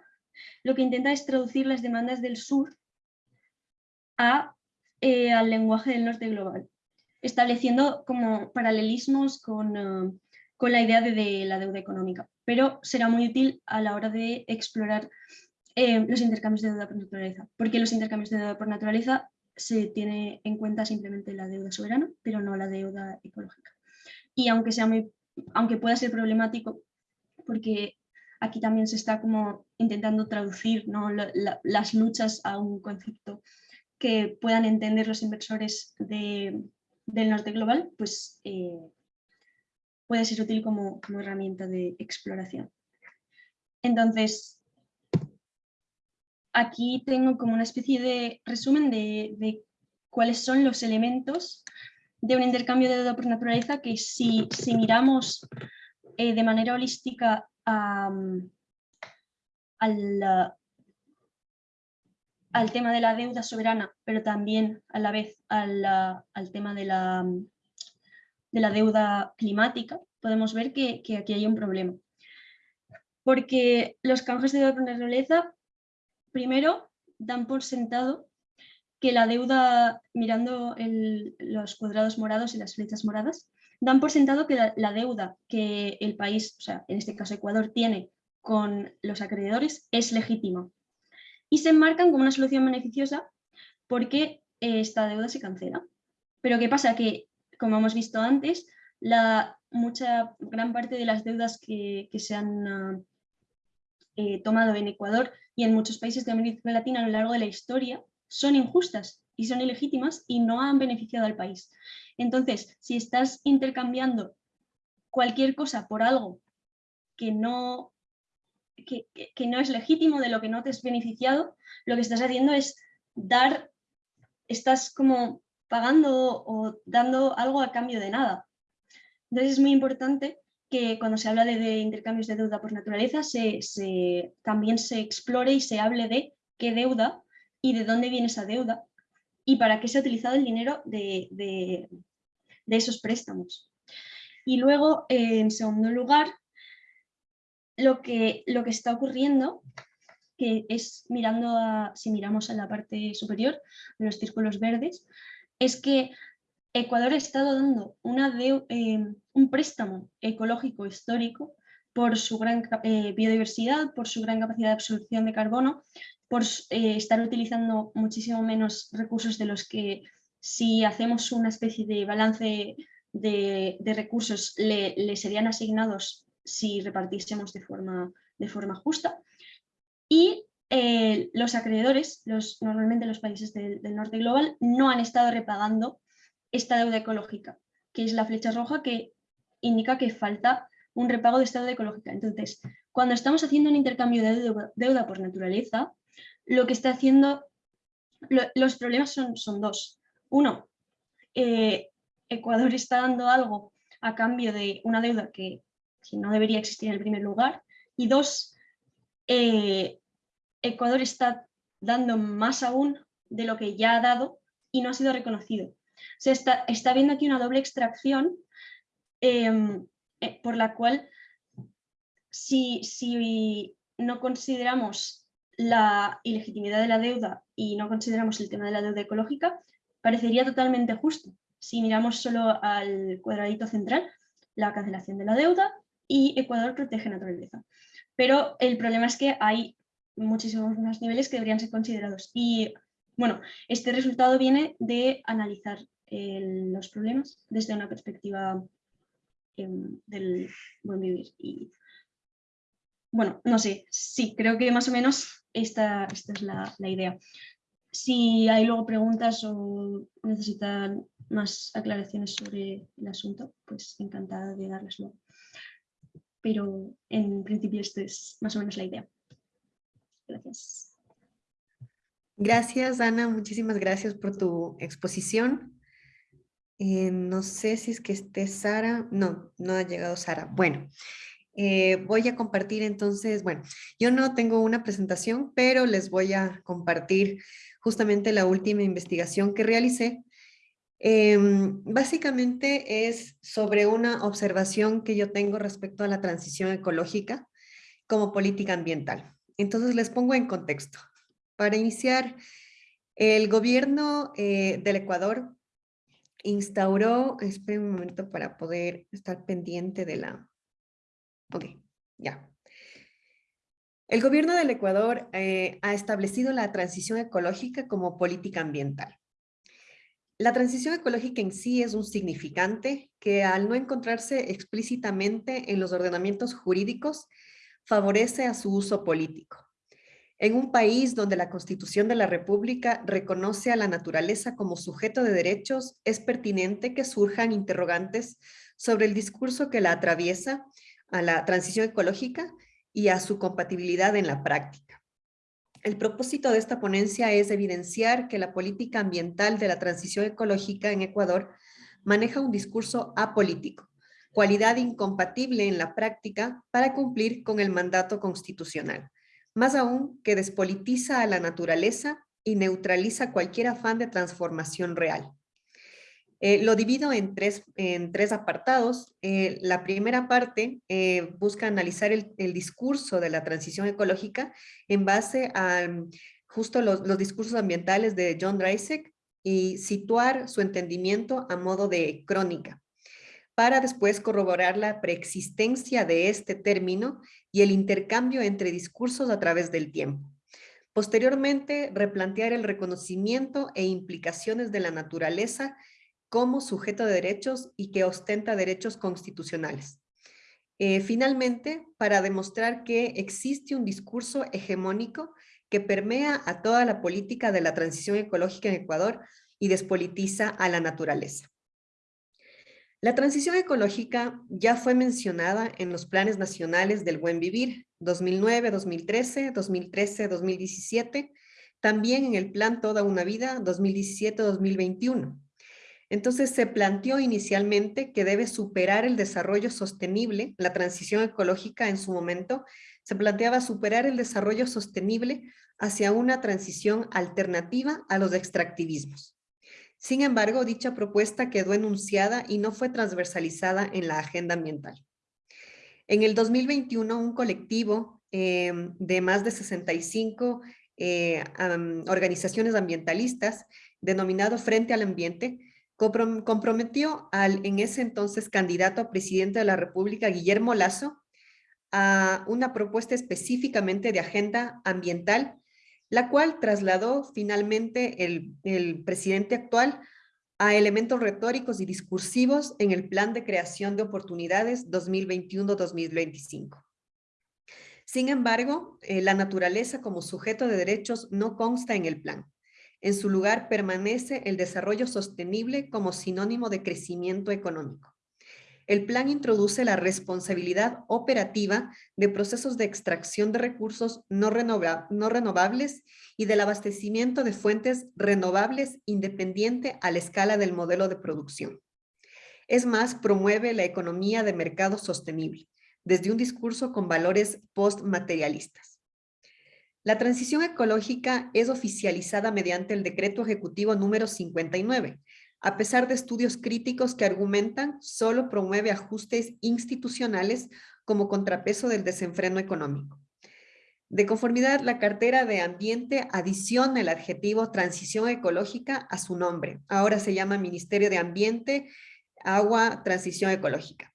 [SPEAKER 3] lo que intenta es traducir las demandas del sur eh, al lenguaje del norte global, estableciendo como paralelismos con, eh, con la idea de la deuda económica pero será muy útil a la hora de explorar eh, los intercambios de deuda por naturaleza, porque los intercambios de deuda por naturaleza se tiene en cuenta simplemente la deuda soberana, pero no la deuda ecológica. Y aunque, sea muy, aunque pueda ser problemático, porque aquí también se está como intentando traducir las luchas a un concepto que puedan entender los inversores del norte global, pues eh, puede ser útil como, herramienta de exploración. Entonces, aquí tengo como una especie de resumen de, cuáles son los elementos de un intercambio de deuda por naturaleza que si, si miramos eh, de manera holística al, al tema de la deuda soberana, pero también a la vez al, al tema de la, de la deuda climática, podemos ver que, aquí hay un problema. Porque los canjes de deuda por naturaleza, primero, dan por sentado que la deuda, mirando los cuadrados morados y las flechas moradas, dan por sentado que la, deuda que el país, o sea, en este caso Ecuador, tiene con los acreedores es legítima. Y se enmarcan como una solución beneficiosa porque esta deuda se cancela. Pero ¿qué pasa? Que, como hemos visto antes, la mucha, gran parte de las deudas que, se han ah, eh, tomado en Ecuador y en muchos países de América Latina a lo largo de la historia son injustas y son ilegítimas y no han beneficiado al país. Entonces, si estás intercambiando cualquier cosa por algo que no, que, no es legítimo, de lo que no te has beneficiado, lo que estás haciendo es dar, estás como pagando o dando algo a cambio de nada. Entonces es muy importante que cuando se habla de, intercambios de deuda por naturaleza también se explore y se hable de qué deuda y de dónde viene esa deuda y para qué se ha utilizado el dinero de, esos préstamos. Y luego, en segundo lugar, lo que, está ocurriendo, que es mirando si miramos a la parte superior los círculos verdes, es que Ecuador ha estado dando eh, un préstamo ecológico histórico por su gran eh, biodiversidad, por su gran capacidad de absorción de carbono, por eh, estar utilizando muchísimo menos recursos de los que si hacemos una especie de balance de, recursos le, serían asignados si repartiésemos de forma, de forma justa. Y los acreedores, normalmente los países del norte global, no han estado repagando esta deuda ecológica, que es la flecha roja que indica que falta un repago de esta deuda ecológica. Entonces, cuando estamos haciendo un intercambio de deuda, por naturaleza, lo que está haciendo, los problemas son, son, dos. Uno, eh, Ecuador está dando algo a cambio de una deuda que, no debería existir en el primer lugar. Y dos, eh, Ecuador está dando más aún de lo que ya ha dado y no ha sido reconocido. Se está, viendo aquí una doble extracción em, eh, por la cual si, si no consideramos la ilegitimidad de la deuda y no consideramos el tema de la deuda ecológica, parecería totalmente justo. Si miramos solo al cuadradito central, la cancelación de la deuda y Ecuador protege naturaleza. Pero el problema es que hay muchísimos más niveles que deberían ser considerados. Y bueno, este resultado viene de analizar eh, los problemas desde una perspectiva em, del buen vivir. Y bueno, no sé, sí, creo que más o menos esta, esta es la, idea. Si hay luego preguntas o necesitan más aclaraciones sobre el asunto, pues encantada de darles luego. Pero en principio esto es más o menos la idea. Gracias.
[SPEAKER 1] Gracias, Ana. Muchísimas gracias por tu exposición. Eh, no sé si es que esté Sara. No, no ha llegado Sara. Bueno, eh, voy a compartir entonces, bueno, yo no tengo una presentación, pero les voy a compartir justamente la última investigación que realicé. Em, básicamente es sobre una observación que yo tengo respecto a la transición ecológica como política ambiental. Entonces les pongo en contexto. Para iniciar, el gobierno eh, del Ecuador instauró, esperen un momento para poder estar pendiente de la... Ok, ya. El gobierno del Ecuador eh, ha establecido la transición ecológica como política ambiental. La transición ecológica en sí es un significante que al no encontrarse explícitamente en los ordenamientos jurídicos, favorece a su uso político. En un país donde la Constitución de la República reconoce a la naturaleza como sujeto de derechos, es pertinente que surjan interrogantes sobre el discurso que la atraviesa a la transición ecológica y a su compatibilidad en la práctica. El propósito de esta ponencia es evidenciar que la política ambiental de la transición ecológica en Ecuador maneja un discurso apolítico, cualidad incompatible en la práctica para cumplir con el mandato constitucional, más aún que despolitiza a la naturaleza y neutraliza cualquier afán de transformación real. Eh, lo divido en tres, en tres apartados. Eh, la primera parte eh, busca analizar el, discurso de la transición ecológica en base a mm, justo los, los discursos ambientales de John Dreisig y situar su entendimiento a modo de crónica para después corroborar la preexistencia de este término y el intercambio entre discursos a través del tiempo. Posteriormente, replantear el reconocimiento e implicaciones de la naturaleza como sujeto de derechos y que ostenta derechos constitucionales. Eh, finalmente, para demostrar que existe un discurso hegemónico que permea a toda la política de la transición ecológica en Ecuador y despolitiza a la naturaleza. La transición ecológica ya fue mencionada en los planes nacionales del buen vivir 2009, 2013, 2013, 2017, también en el plan Toda una Vida 2017-2021. Entonces se planteó inicialmente que debe superar el desarrollo sostenible, la transición ecológica en su momento, se planteaba superar el desarrollo sostenible hacia una transición alternativa a los extractivismos. Sin embargo, dicha propuesta quedó enunciada y no fue transversalizada en la agenda ambiental. En el 2021, un colectivo eh, de más de 65 eh, organizaciones ambientalistas, denominado Frente al Ambiente, comprometió al en ese entonces candidato a presidente de la República, Guillermo Lazo, a una propuesta específicamente de agenda ambiental, la cual trasladó finalmente el, presidente actual a elementos retóricos y discursivos en el Plan de Creación de Oportunidades 2021-2025. Sin embargo, eh, la naturaleza como sujeto de derechos no consta en el plan. En su lugar permanece el desarrollo sostenible como sinónimo de crecimiento económico. El plan introduce la responsabilidad operativa de procesos de extracción de recursos no, renovables y del abastecimiento de fuentes renovables independiente a la escala del modelo de producción. Es más, promueve la economía de mercado sostenible, desde un discurso con valores postmaterialistas. La transición ecológica es oficializada mediante el decreto ejecutivo número 59, a pesar de estudios críticos que argumentan solo promueve ajustes institucionales como contrapeso del desenfreno económico. De conformidad, la cartera de ambiente adiciona el adjetivo transición ecológica a su nombre. Ahora se llama Ministerio de Ambiente, Agua, Transición Ecológica.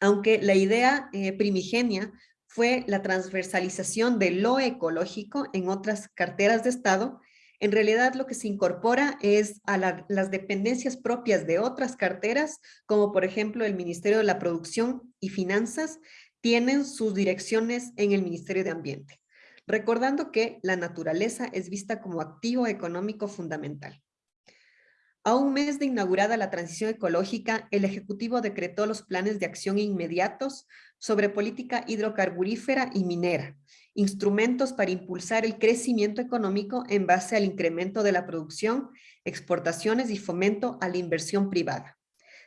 [SPEAKER 1] Aunque la idea eh, primigenia fue la transversalización de lo ecológico en otras carteras de Estado, en realidad lo que se incorpora es a las dependencias propias de otras carteras, como por ejemplo el Ministerio de la Producción y Finanzas, tienen sus direcciones en el Ministerio de Ambiente, recordando que la naturaleza es vista como activo económico fundamental. A un mes de inaugurada la transición ecológica, el Ejecutivo decretó los planes de acción inmediatos sobre política hidrocarburífera y minera, instrumentos para impulsar el crecimiento económico en base al incremento de la producción, exportaciones y fomento a la inversión privada.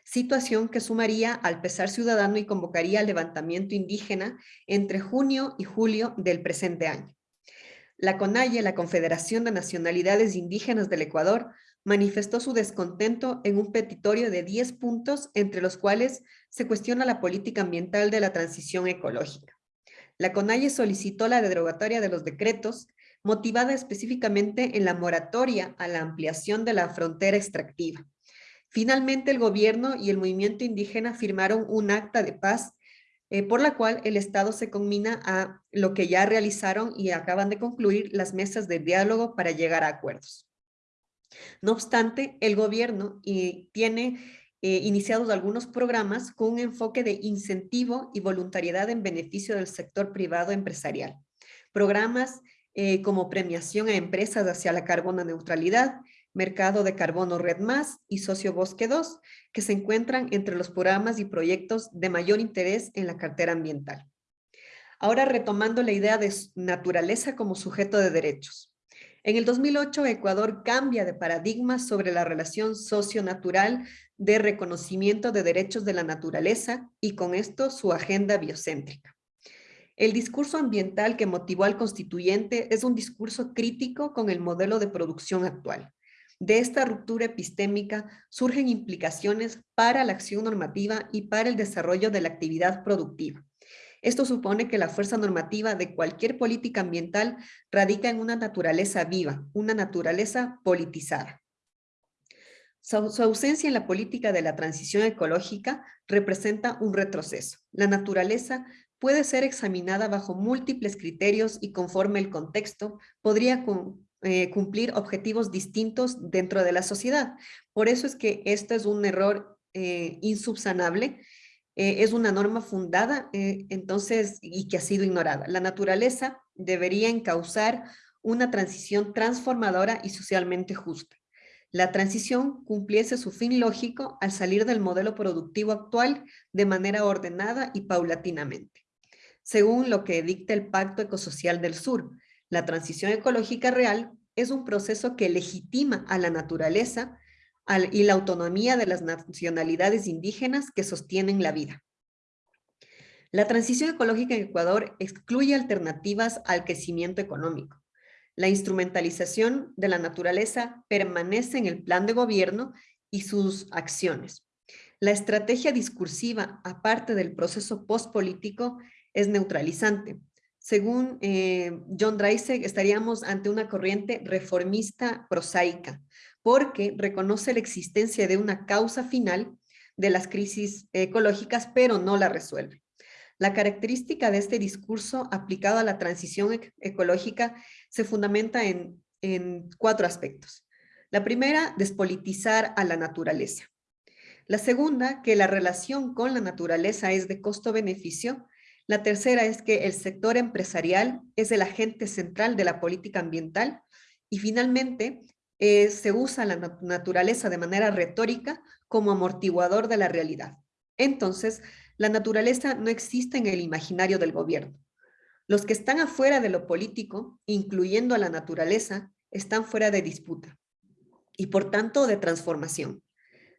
[SPEAKER 1] Situación que sumaría al pesar ciudadano y convocaría al levantamiento indígena entre junio y julio del presente año. La CONAIE, la Confederación de Nacionalidades Indígenas del Ecuador, manifestó su descontento en un petitorio de 10 puntos, entre los cuales se cuestiona la política ambiental de la transición ecológica. La CONAIE solicitó la derogatoria de los decretos, motivada específicamente en la moratoria a la ampliación de la frontera extractiva. Finalmente, el gobierno y el movimiento indígena firmaron un acta de paz eh, por la cual el Estado se conmina a lo que ya realizaron y acaban de concluir las mesas de diálogo para llegar a acuerdos. No obstante, el gobierno eh, tiene eh, iniciados algunos programas con un enfoque de incentivo y voluntariedad en beneficio del sector privado empresarial. Programas eh, como premiación a empresas hacia la carbono neutralidad, Mercado de Carbono Red Más y Socio Bosque 2, que se encuentran entre los programas y proyectos de mayor interés en la cartera ambiental. Ahora retomando la idea de naturaleza como sujeto de derechos. En el 2008, Ecuador cambia de paradigma sobre la relación socio-natural de reconocimiento de derechos de la naturaleza y con esto su agenda biocéntrica. El discurso ambiental que motivó al constituyente es un discurso crítico con el modelo de producción actual. De esta ruptura epistémica surgen implicaciones para la acción normativa y para el desarrollo de la actividad productiva. Esto supone que la fuerza normativa de cualquier política ambiental radica en una naturaleza viva, una naturaleza politizada. Su, ausencia en la política de la transición ecológica representa un retroceso. La naturaleza puede ser examinada bajo múltiples criterios y conforme el contexto podría eh, cumplir objetivos distintos dentro de la sociedad. Por eso es que esto es un error eh, insubsanable eh, es una norma fundada eh, entonces y que ha sido ignorada. La naturaleza debería encauzar una transición transformadora y socialmente justa. La transición cumpliese su fin lógico al salir del modelo productivo actual de manera ordenada y paulatinamente. Según lo que dicta el Pacto Ecosocial del Sur, la transición ecológica real es un proceso que legitima a la naturaleza y la autonomía de las nacionalidades indígenas que sostienen la vida. La transición ecológica en Ecuador excluye alternativas al crecimiento económico. La instrumentalización de la naturaleza permanece en el plan de gobierno y sus acciones. La estrategia discursiva, aparte del proceso postpolítico, es neutralizante. Según eh, John Dreiseg, estaríamos ante una corriente reformista prosaica, porque reconoce la existencia de una causa final de las crisis ecológicas, pero no la resuelve. La característica de este discurso aplicado a la transición ecológica se fundamenta en, en cuatro aspectos. La primera, despolitizar a la naturaleza. La segunda, que la relación con la naturaleza es de costo-beneficio. La tercera es que el sector empresarial es el agente central de la política ambiental. Y finalmente, eh, se usa la naturaleza de manera retórica como amortiguador de la realidad. Entonces, la naturaleza no existe en el imaginario del gobierno. Los que están afuera de lo político, incluyendo a la naturaleza, están fuera de disputa y por tanto de transformación.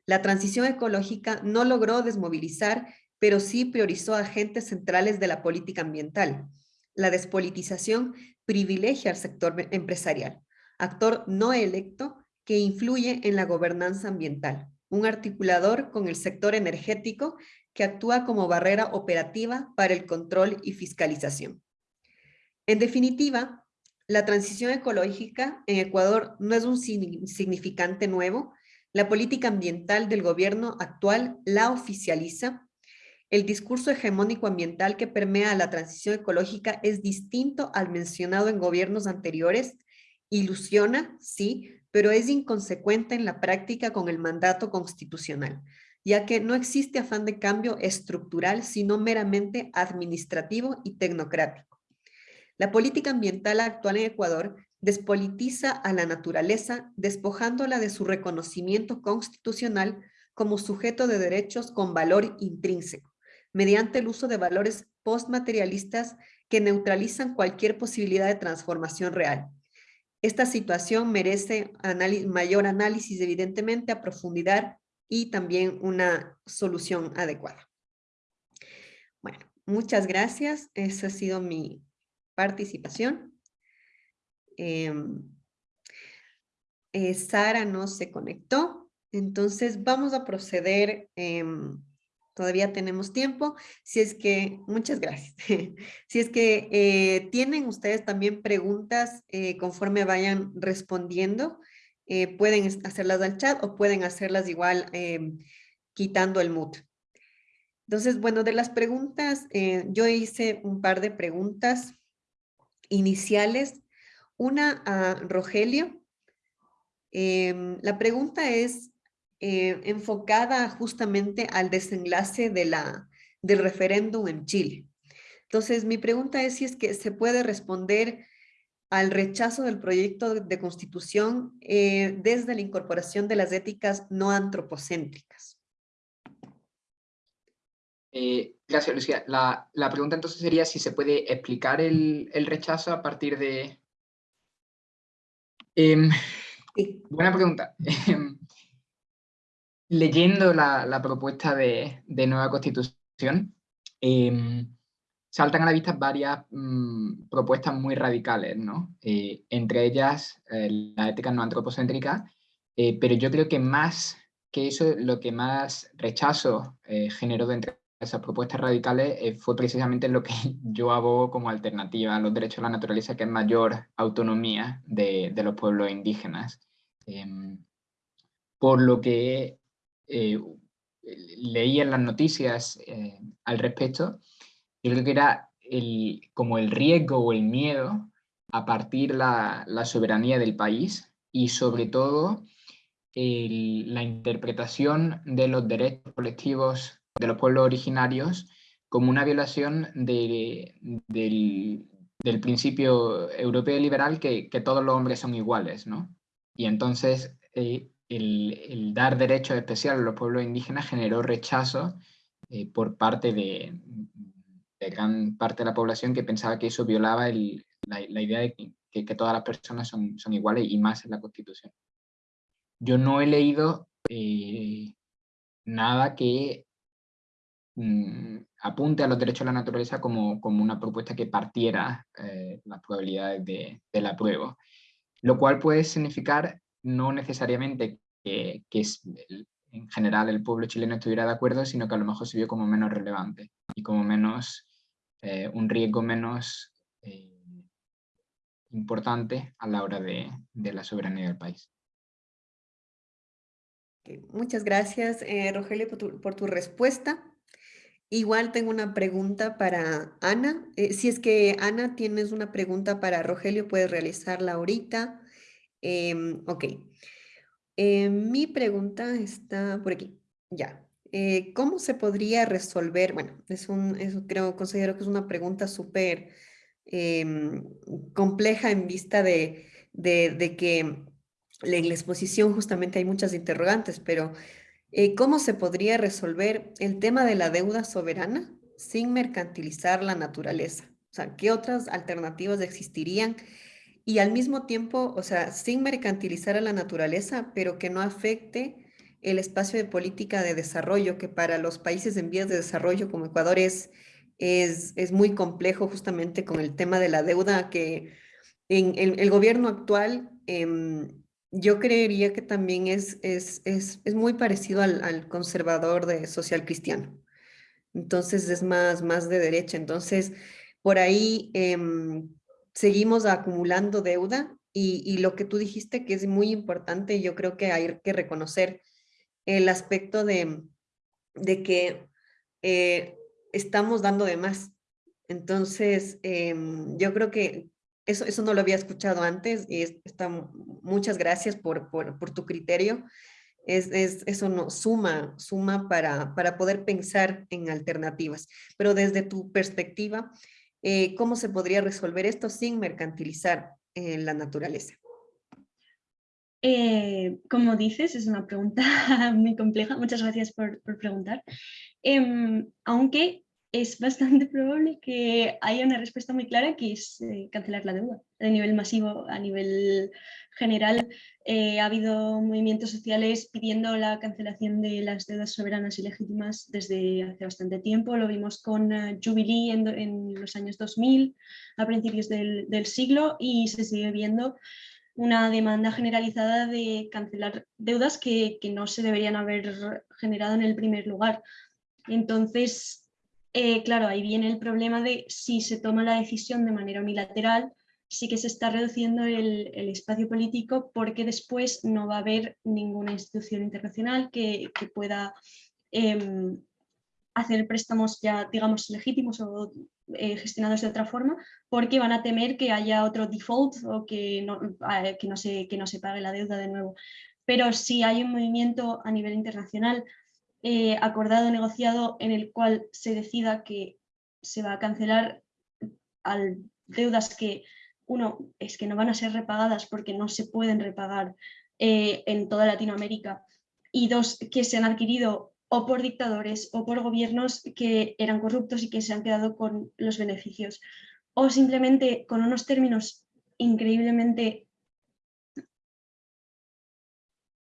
[SPEAKER 1] La transición ecológica no logró desmovilizar, pero sí priorizó agentes centrales de la política ambiental. La despolitización privilegia al sector empresarial actor no electo que influye en la gobernanza ambiental, un articulador con el sector energético que actúa como barrera operativa para el control y fiscalización. En definitiva, la transición ecológica en Ecuador no es un significante nuevo. La política ambiental del gobierno actual la oficializa. El discurso hegemónico ambiental que permea la transición ecológica es distinto al mencionado en gobiernos anteriores Ilusiona, sí, pero es inconsecuente en la práctica con el mandato constitucional, ya que no existe afán de cambio estructural, sino meramente administrativo y tecnocrático. La política ambiental actual en Ecuador despolitiza a la naturaleza, despojándola de su reconocimiento constitucional como sujeto de derechos con valor intrínseco, mediante el uso de valores postmaterialistas que neutralizan cualquier posibilidad de transformación real esta situación merece mayor análisis, evidentemente, a profundidad y también una solución adecuada. Bueno, muchas gracias. Esa ha sido mi participación. Em, eh, Sara no se conectó, entonces vamos a proceder em, todavía tenemos tiempo. Si es que, muchas gracias. si es que eh, tienen ustedes también preguntas eh, conforme vayan respondiendo, eh, pueden hacerlas al chat o pueden hacerlas igual quitando el mute. Entonces, bueno, de las preguntas, yo hice un par de preguntas iniciales. Una a Rogelio. Em, la pregunta es, eh, enfocada justamente al desenlace de la, del referéndum en Chile. Entonces, mi pregunta es si es que se puede responder al rechazo del proyecto de constitución eh, desde la incorporación de las éticas no antropocéntricas.
[SPEAKER 2] Eh, gracias, Lucía. La, pregunta entonces sería si se puede explicar el, rechazo a partir de... Em, buena pregunta. Leyendo la, propuesta de, nueva constitución, em, saltan a la vista varias mm, propuestas muy radicales, ¿no? Eh, entre ellas eh, la ética no antropocéntrica, eh, pero yo creo que más que eso, lo que más rechazo generó de entre esas propuestas radicales fue precisamente lo que yo abogo como alternativa a los derechos a la naturaleza, que es mayor autonomía de, de los pueblos indígenas. Em, por lo que leí en las noticias al respecto, yo creo que era como el riesgo o el miedo a partir la, la soberanía del país y sobre todo la interpretación de los derechos colectivos de los pueblos originarios como una violación de, del, principio europeo liberal que, que, todos los hombres son iguales, ¿no? Y entonces eh, el, dar derechos especiales a los pueblos indígenas generó rechazo eh, por parte de, gran parte de la población que pensaba que eso violaba la, idea de que, todas las personas son, son, iguales y más en la Constitución. Yo no he leído eh, nada que mm, apunte a los derechos de la naturaleza como, como una propuesta que partiera eh, las probabilidades de, del apruebo, lo cual puede significar no necesariamente que, que es, en general el pueblo chileno estuviera de acuerdo, sino que a lo mejor se vio como menos relevante y como menos eh, un riesgo menos eh, importante a la hora de, la soberanía del país.
[SPEAKER 1] Muchas gracias, eh, Rogelio, por tu, respuesta. Igual tengo una pregunta para Ana. si es que, Ana, tienes una pregunta para Rogelio, puedes realizarla ahorita. Em, ok. mi pregunta está por aquí. Ya. Eh, ¿cómo se podría resolver? Bueno, es un, creo, considero que es una pregunta súper em, compleja en vista de, que en la exposición justamente hay muchas interrogantes, pero eh, ¿cómo se podría resolver el tema de la deuda soberana sin mercantilizar la naturaleza? O sea, ¿qué otras alternativas existirían? Y al mismo tiempo, o sea, sin mercantilizar a la naturaleza, pero que no afecte el espacio de política de desarrollo, que para los países en vías de desarrollo como Ecuador es, es, muy complejo justamente con el tema de la deuda, que en el, gobierno actual em, yo creería que también es, es, muy parecido al, conservador de social cristiano. Entonces es más, más de derecha. Entonces, por ahí em, seguimos acumulando deuda y, y, lo que tú dijiste que es muy importante, yo creo que hay que reconocer el aspecto de, de que eh, estamos dando de más. Entonces, em, yo creo que eso, eso no lo había escuchado antes y está, muchas gracias por, por, tu criterio. Es, es, eso no, suma, suma para, para poder pensar en alternativas. Pero desde tu perspectiva, eh, ¿cómo se podría resolver esto sin mercantilizar eh, la naturaleza?
[SPEAKER 3] Eh, como dices, es una pregunta muy compleja, muchas gracias por, preguntar. Em, aunque es bastante probable que haya una respuesta muy clara que es eh, cancelar la deuda a nivel masivo, a nivel general. Eh, ha habido movimientos sociales pidiendo la cancelación de las deudas soberanas y legítimas desde hace bastante tiempo. Lo vimos con Jubilee en, los años 2000, a principios del, del siglo, y se sigue viendo una demanda generalizada de cancelar deudas que, no se deberían haber generado en el primer lugar. Entonces, eh, claro, ahí viene el problema de si se toma la decisión de manera unilateral, sí que se está reduciendo el, espacio político porque después no va a haber ninguna institución internacional que, pueda em, hacer préstamos ya, digamos, legítimos o eh, gestionados de otra forma, porque van a temer que haya otro default o que no, eh, se, que no se pague la deuda de nuevo. Pero si hay un movimiento a nivel internacional eh, acordado, negociado, en el cual se decida que se va a cancelar al deudas que, uno, es que no van a ser repagadas porque no se pueden repagar en toda Latinoamérica, y dos, que se han adquirido o por dictadores o por gobiernos que eran corruptos y que se han quedado con los beneficios. O simplemente con unos términos increíblemente...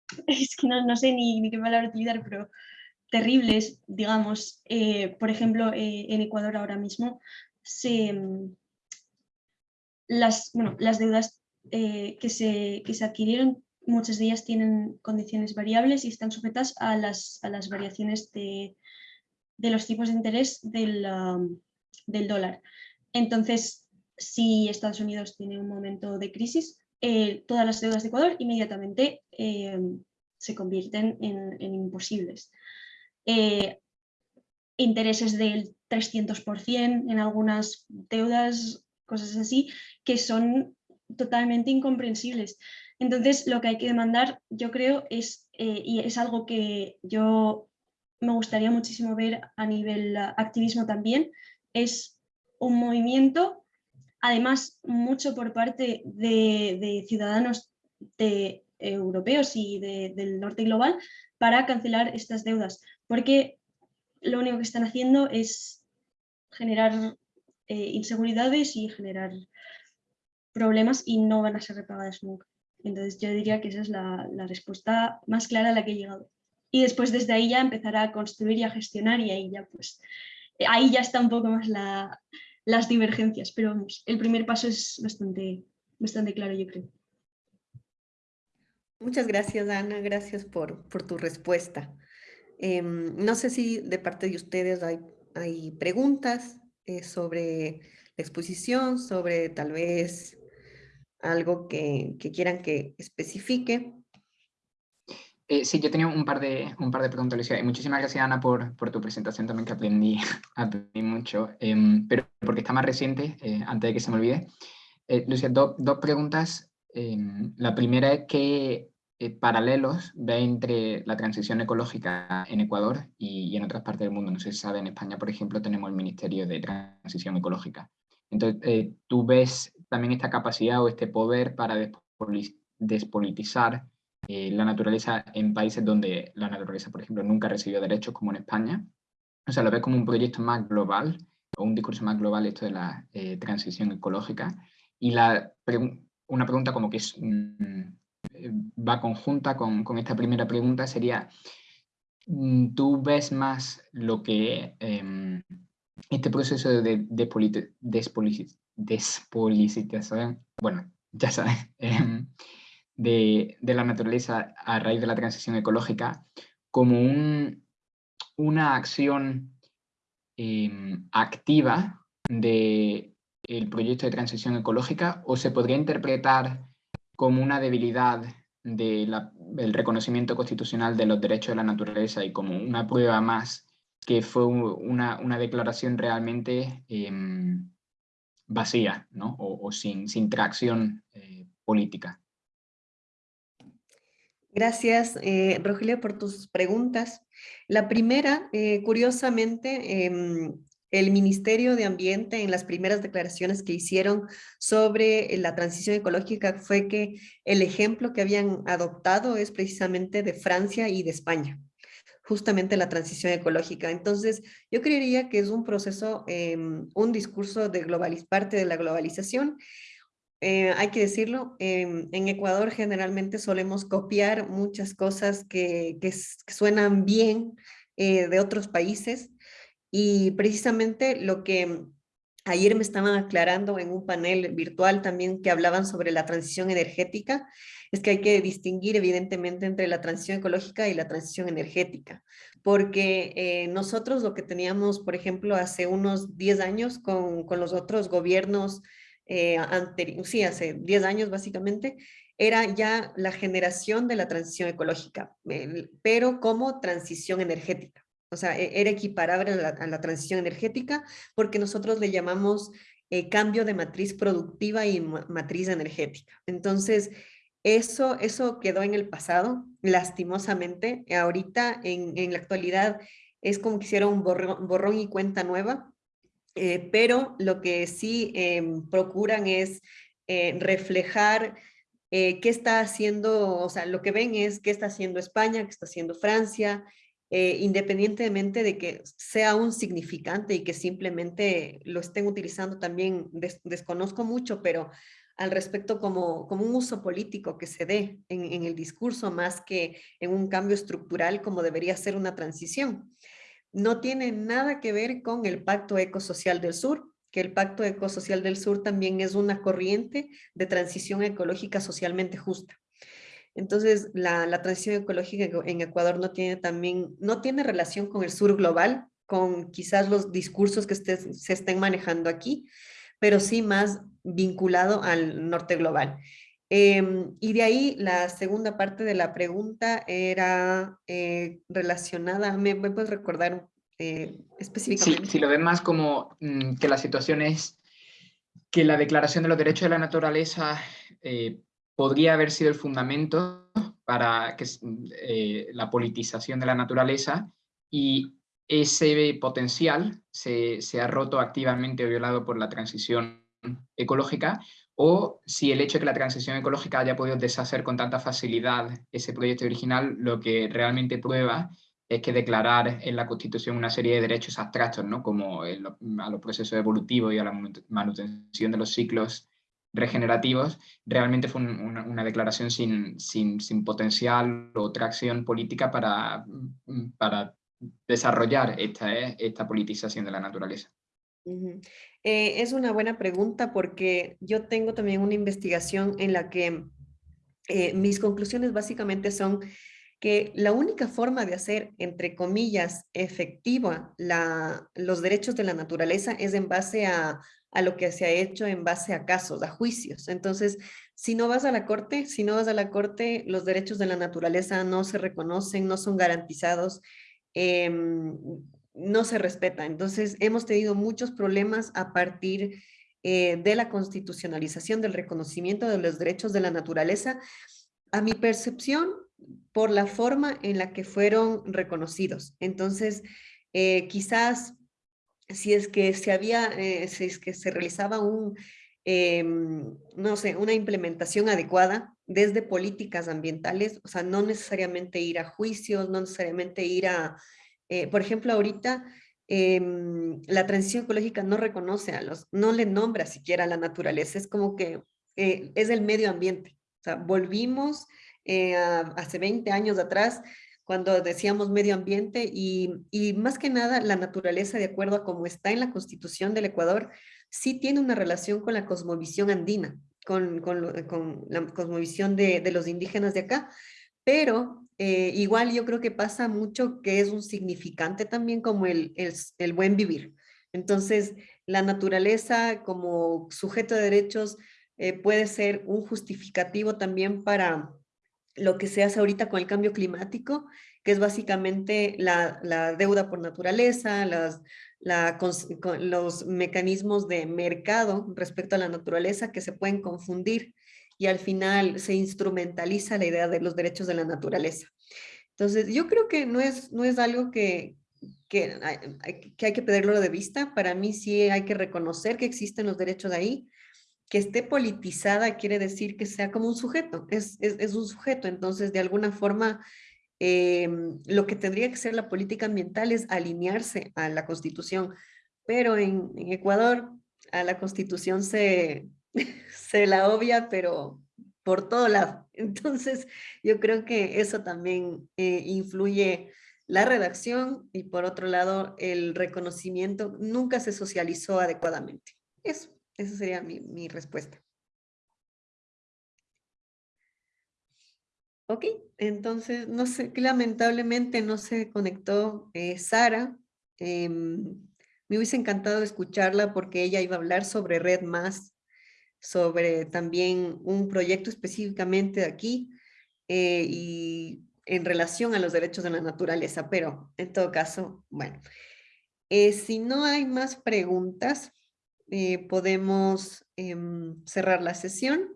[SPEAKER 3] Es que no, sé ni, qué palabra utilizar, pero terribles, digamos. Eh, por ejemplo, eh, en Ecuador ahora mismo se, las, deudas eh, que, se, que se adquirieron muchas de ellas tienen condiciones variables y están sujetas a las, a las variaciones de, de, los tipos de interés del, um, del, dólar. Entonces, si Estados Unidos tiene un momento de crisis, todas las deudas de Ecuador inmediatamente se convierten en, en imposibles. Eh, intereses del 300% en algunas deudas, cosas así, que son totalmente incomprensibles. Entonces, lo que hay que demandar, yo creo, es, eh, y es algo que yo me gustaría muchísimo ver a nivel activismo también, es un movimiento, además mucho por parte de, ciudadanos de, europeos y del norte global, para cancelar estas deudas, porque lo único que están haciendo es generar eh, inseguridades y generar problemas y no van a ser repagadas nunca. Entonces yo diría que esa es la, respuesta más clara a la que he llegado. Y después desde ahí ya empezará a construir y a gestionar y ahí ya pues, ahí ya está un poco más las divergencias, pero vamos, el primer paso es bastante, bastante claro yo creo.
[SPEAKER 1] Muchas gracias Ana, gracias por, por tu respuesta. Em, no sé si de parte de ustedes hay, hay preguntas eh, sobre la exposición, sobre tal vez algo que, quieran que especifique.
[SPEAKER 2] Eh, sí, yo tenía un par de, un par de preguntas, Lucia. Y muchísimas gracias, Ana, por, por tu presentación también, que aprendí, aprendí mucho. Em, pero porque está más reciente, eh, antes de que se me olvide. Eh, Lucia, dos preguntas. Em, la primera es qué paralelos ve entre la transición ecológica en Ecuador y, en otras partes del mundo. No sé si sabe, en España, por ejemplo, tenemos el Ministerio de Transición Ecológica. Entonces, ¿tú ves también esta capacidad o este poder para despolitizar eh, la naturaleza en países donde la naturaleza, por ejemplo, nunca recibió derechos, como en España. O sea, lo ves como un proyecto más global o un discurso más global esto de la eh, transición ecológica. Y la una pregunta como que es, mm, va conjunta con, con, esta primera pregunta sería, mm, ¿tú ves más lo que em, este proceso de despolitización bueno, ya sabes, em, de, la naturaleza a raíz de la transición ecológica como un, una acción em, activa del el proyecto de transición ecológica o se podría interpretar como una debilidad del reconocimiento constitucional de los derechos de la naturaleza y como una prueba más que fue una, declaración realmente em, vacía ¿no? o, sin, sin, tracción eh, política.
[SPEAKER 1] Gracias, eh, Rogelio, por tus preguntas. La primera, eh, curiosamente, em, el Ministerio de Ambiente en las primeras declaraciones que hicieron sobre la transición ecológica fue que el ejemplo que habían adoptado es precisamente de Francia y de España justamente la transición ecológica. Entonces, yo creería que es un proceso, em, un discurso de globaliz parte de la globalización. Eh, hay que decirlo, em, en Ecuador generalmente solemos copiar muchas cosas que, que, suenan bien eh, de otros países y precisamente lo que ayer me estaban aclarando en un panel virtual también que hablaban sobre la transición energética, es que hay que distinguir evidentemente entre la transición ecológica y la transición energética, porque eh, nosotros lo que teníamos, por ejemplo, hace unos 10 años con, con los otros gobiernos eh, sí, hace 10 años básicamente, era ya la generación de la transición ecológica, pero como transición energética. O sea, e, era equiparable a la, transición energética porque nosotros le llamamos eh, cambio de matriz productiva y matriz energética. Entonces, eso, eso quedó en el pasado, lastimosamente. Ahorita, en, en la actualidad, es como que hicieron un borrón, y cuenta nueva, eh, pero lo que sí em, procuran es eh, reflejar eh, qué está haciendo, o sea, lo que ven es qué está haciendo España, qué está haciendo Francia, eh, independientemente de que sea un significante y que simplemente lo estén utilizando también, desconozco mucho, pero al respecto como, como un uso político que se dé en, en, el discurso más que en un cambio estructural como debería ser una transición. No tiene nada que ver con el Pacto Ecosocial del Sur, que el Pacto Ecosocial del Sur también es una corriente de transición ecológica socialmente justa. Entonces, la, transición ecológica en Ecuador no tiene también, no tiene relación con el sur global, con quizás los discursos que se estén manejando aquí, pero sí más vinculado al norte global. Em, y de ahí la segunda parte de la pregunta era eh, relacionada, ¿me, puedes recordar eh, específicamente?
[SPEAKER 2] Sí, si lo ven más como mm, que la situación es que la Declaración de los Derechos de la Naturaleza eh, podría haber sido el fundamento para que, eh, la politización de la naturaleza y ese potencial se, ha roto activamente o violado por la transición ecológica o si el hecho de que la transición ecológica haya podido deshacer con tanta facilidad ese proyecto original, lo que realmente prueba es que declarar en la Constitución una serie de derechos abstractos, ¿no? como a los procesos evolutivos y a la manutención de los ciclos regenerativos, realmente fue una, declaración sin, sin, potencial o tracción política para, para desarrollar esta, eh, esta politización de la naturaleza.
[SPEAKER 1] Eh, es una buena pregunta porque yo tengo también una investigación en la que eh, mis conclusiones básicamente son que la única forma de hacer, entre comillas, efectiva la, los derechos de la naturaleza es en base a a lo que se ha hecho en base a casos, a juicios. Entonces, si no vas a la corte, si no vas a la corte, los derechos de la naturaleza no se reconocen, no son garantizados, em, no se respeta. Entonces, hemos tenido muchos problemas a partir eh, de la constitucionalización del reconocimiento de los derechos de la naturaleza, a mi percepción, por la forma en la que fueron reconocidos. Entonces, eh, quizás si es que se había, eh, si es que se realizaba un, em, no sé, una implementación adecuada desde políticas ambientales, o sea, no necesariamente ir a juicios, no necesariamente ir a, eh, por ejemplo, ahorita em, la transición ecológica no reconoce a los, no le nombra siquiera a la naturaleza, es como que eh, es el medio ambiente, o sea, volvimos hace 20 años atrás cuando decíamos medio ambiente y, más que nada la naturaleza de acuerdo a cómo está en la constitución del Ecuador, sí tiene una relación con la cosmovisión andina, con, con, la cosmovisión de, de, los indígenas de acá, pero eh, igual yo creo que pasa mucho que es un significante también como el, el, el buen vivir. Entonces, la naturaleza como sujeto de derechos eh, puede ser un justificativo también para, lo que se hace ahorita con el cambio climático, que es básicamente la, deuda por naturaleza, los mecanismos de mercado respecto a la naturaleza que se pueden confundir y al final se instrumentaliza la idea de los derechos de la naturaleza. Entonces, yo creo que no es, no es algo que, que, que hay que perderlo de vista. Para mí sí hay que reconocer que existen los derechos ahí, que esté politizada quiere decir que sea como un sujeto, es, es, un sujeto, entonces de alguna forma em, lo que tendría que ser la política ambiental es alinearse a la constitución, pero en, Ecuador a la constitución se, se la obvia, pero por todo lado. Entonces yo creo que eso también eh, influye la redacción y por otro lado el reconocimiento nunca se socializó adecuadamente. Eso. Esa sería mi, respuesta. Ok, entonces, no sé, lamentablemente no se conectó eh, Sara. Em, me hubiese encantado escucharla porque ella iba a hablar sobre Red Más, sobre también un proyecto específicamente de aquí eh, y en relación a los derechos de la naturaleza, pero en todo caso, bueno. Eh, si no hay más preguntas, eh, podemos em, cerrar la sesión.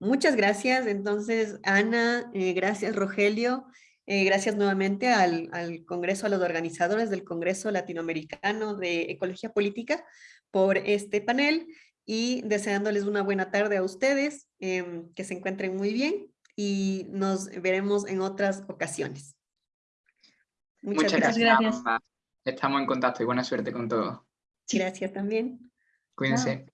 [SPEAKER 1] Muchas gracias. Entonces, Ana, eh, gracias Rogelio. Eh, gracias nuevamente al, al, Congreso, a los organizadores del Congreso Latinoamericano de Ecología Política por este panel y deseándoles una buena tarde a ustedes, em, que se encuentren muy bien y nos veremos en otras ocasiones. Muchas,
[SPEAKER 2] Muchas
[SPEAKER 1] gracias.
[SPEAKER 2] gracias. Estamos en contacto y buena suerte con todo.
[SPEAKER 1] Gracias también.
[SPEAKER 2] Cuídense.